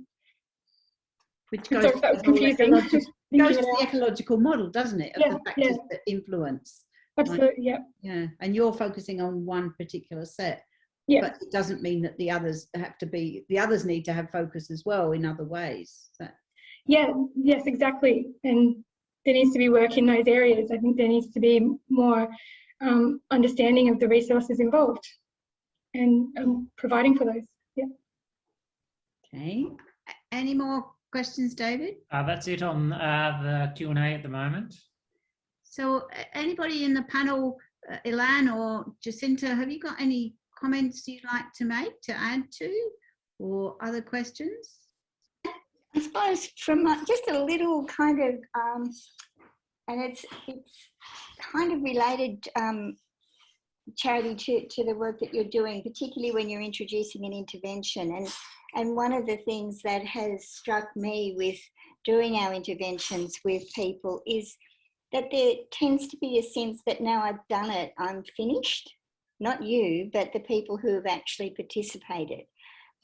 Which goes, Sorry, that was confusing. goes to the ecological model, doesn't it? Of yeah, the factors yeah. that influence. Absolutely, like, yeah. Yeah, and you're focusing on one particular set. Yeah. But it doesn't mean that the others have to be, the others need to have focus as well in other ways. So. Yeah, yes, exactly. And there needs to be work in those areas. I think there needs to be more um, understanding of the resources involved and um, providing for those. Yeah. Okay. Any more questions, David? Uh, that's it on uh, the Q&A at the moment. So anybody in the panel, uh, Ilan or Jacinta, have you got any comments you'd like to make, to add to, or other questions? I suppose from uh, just a little kind of, um, and it's it's kind of related, um, Charity, to, to the work that you're doing, particularly when you're introducing an intervention. And, and one of the things that has struck me with doing our interventions with people is that there tends to be a sense that now I've done it, I'm finished. Not you, but the people who have actually participated.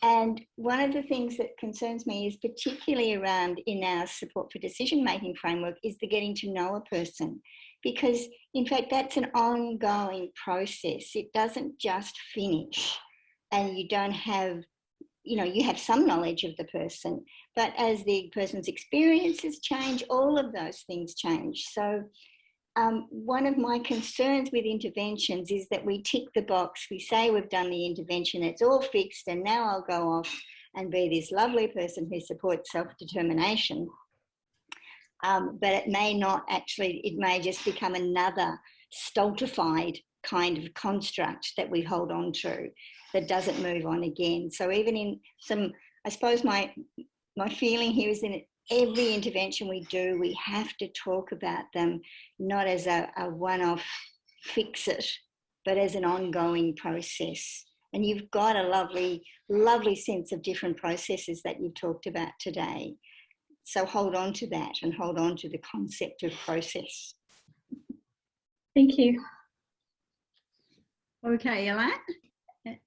And one of the things that concerns me is particularly around in our support for decision making framework is the getting to know a person. Because in fact, that's an ongoing process. It doesn't just finish and you don't have, you know, you have some knowledge of the person, but as the person's experiences change, all of those things change. So um, one of my concerns with interventions is that we tick the box, we say we've done the intervention, it's all fixed, and now I'll go off and be this lovely person who supports self-determination. Um, but it may not actually, it may just become another stultified kind of construct that we hold on to that doesn't move on again. So even in some, I suppose my my feeling here is that every intervention we do, we have to talk about them not as a, a one-off fix it, but as an ongoing process. And you've got a lovely, lovely sense of different processes that you've talked about today. So hold on to that and hold on to the concept of process. Thank you. Okay, Ilan?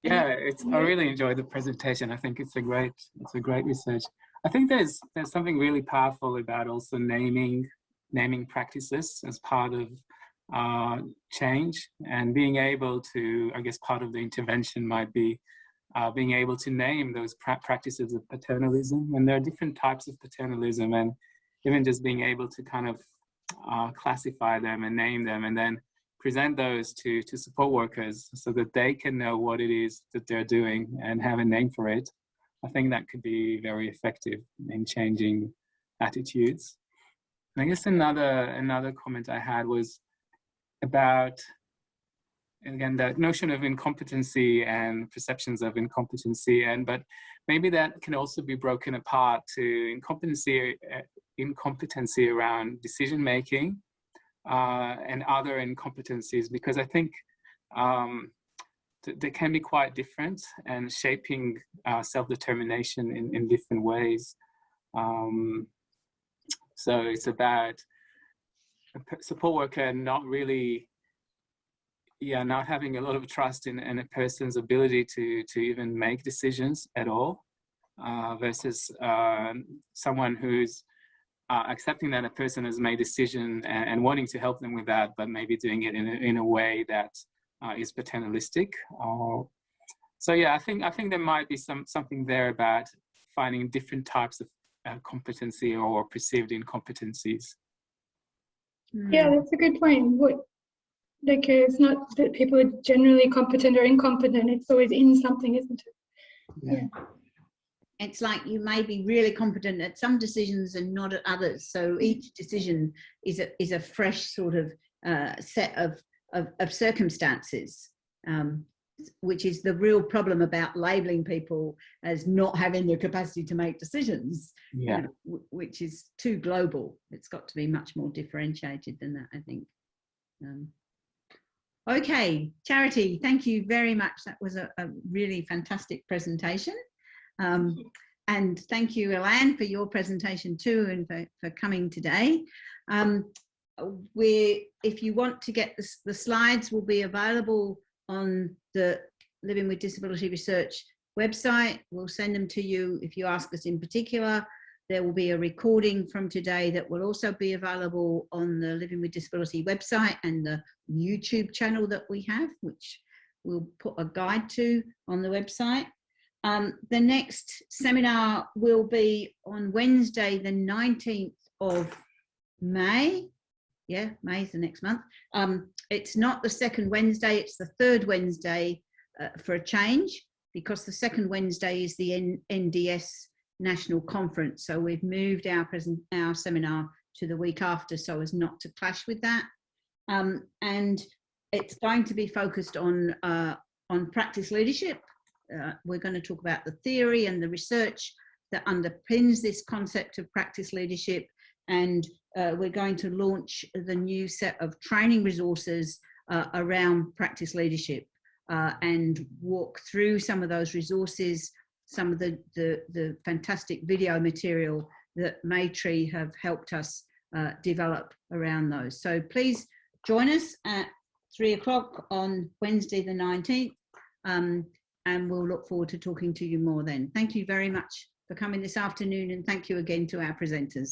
Yeah, it's, I really enjoyed the presentation. I think it's a great, it's a great research. I think there's there's something really powerful about also naming naming practices as part of uh, change and being able to, I guess part of the intervention might be uh, being able to name those pra practices of paternalism. And there are different types of paternalism and even just being able to kind of uh, classify them and name them and then present those to, to support workers so that they can know what it is that they're doing and have a name for it. I think that could be very effective in changing attitudes. And I guess another another comment I had was about again that notion of incompetency and perceptions of incompetency and but maybe that can also be broken apart to incompetency uh, incompetency around decision making uh, and other incompetencies because I think um, they can be quite different and shaping uh, self-determination in, in different ways. Um, so it's about a support worker not really, yeah, not having a lot of trust in, in a person's ability to, to even make decisions at all uh, versus uh, someone who's uh, accepting that a person has made a decision and, and, wanting to help them with that, but maybe doing it in a, in a way that uh, is paternalistic. Uh, so yeah, I think I think there might be some something there about finding different types of uh, competency or perceived incompetencies. Yeah, Hmm. that's a good point. What like uh, it's not that people are generally competent or incompetent. It's always in something, isn't it? Yeah. It's like you may be really competent at some decisions and not at others. So each decision is a, is a fresh sort of uh, set of, of, of circumstances, um, which is the real problem about labeling people as not having the capacity to make decisions, you Yeah. know, w- which is too global. It's got to be much more differentiated than that, I think. Um, okay, Charity, thank you very much. That was a, a really fantastic presentation. Um, and thank you, Ilan, for your presentation too and for, for coming today. Um, we, if you want to get the, the slides will be available on the Living with Disability Research website. We'll send them to you if you ask us in particular. There will be a recording from today that will also be available on the Living with Disability website and the YouTube channel that we have, which we'll put a guide to on the website. Um, the next seminar will be on Wednesday, the 19th of May. Yeah, May is the next month. Um, it's not the second Wednesday, it's the third Wednesday uh, for a change because the second Wednesday is the N NDS National Conference. So we've moved our present our seminar to the week after so as not to clash with that. Um, and it's going to be focused on uh, on practice leadership uh, we're going to talk about the theory and the research that underpins this concept of practice leadership and uh, we're going to launch the new set of training resources uh, around practice leadership uh, and walk through some of those resources, some of the, the, the fantastic video material that Maytree have helped us uh, develop around those. So please join us at three o'clock on Wednesday the 19th. Um, and we'll look forward to talking to you more then. Thank you very much for coming this afternoon and thank you again to our presenters.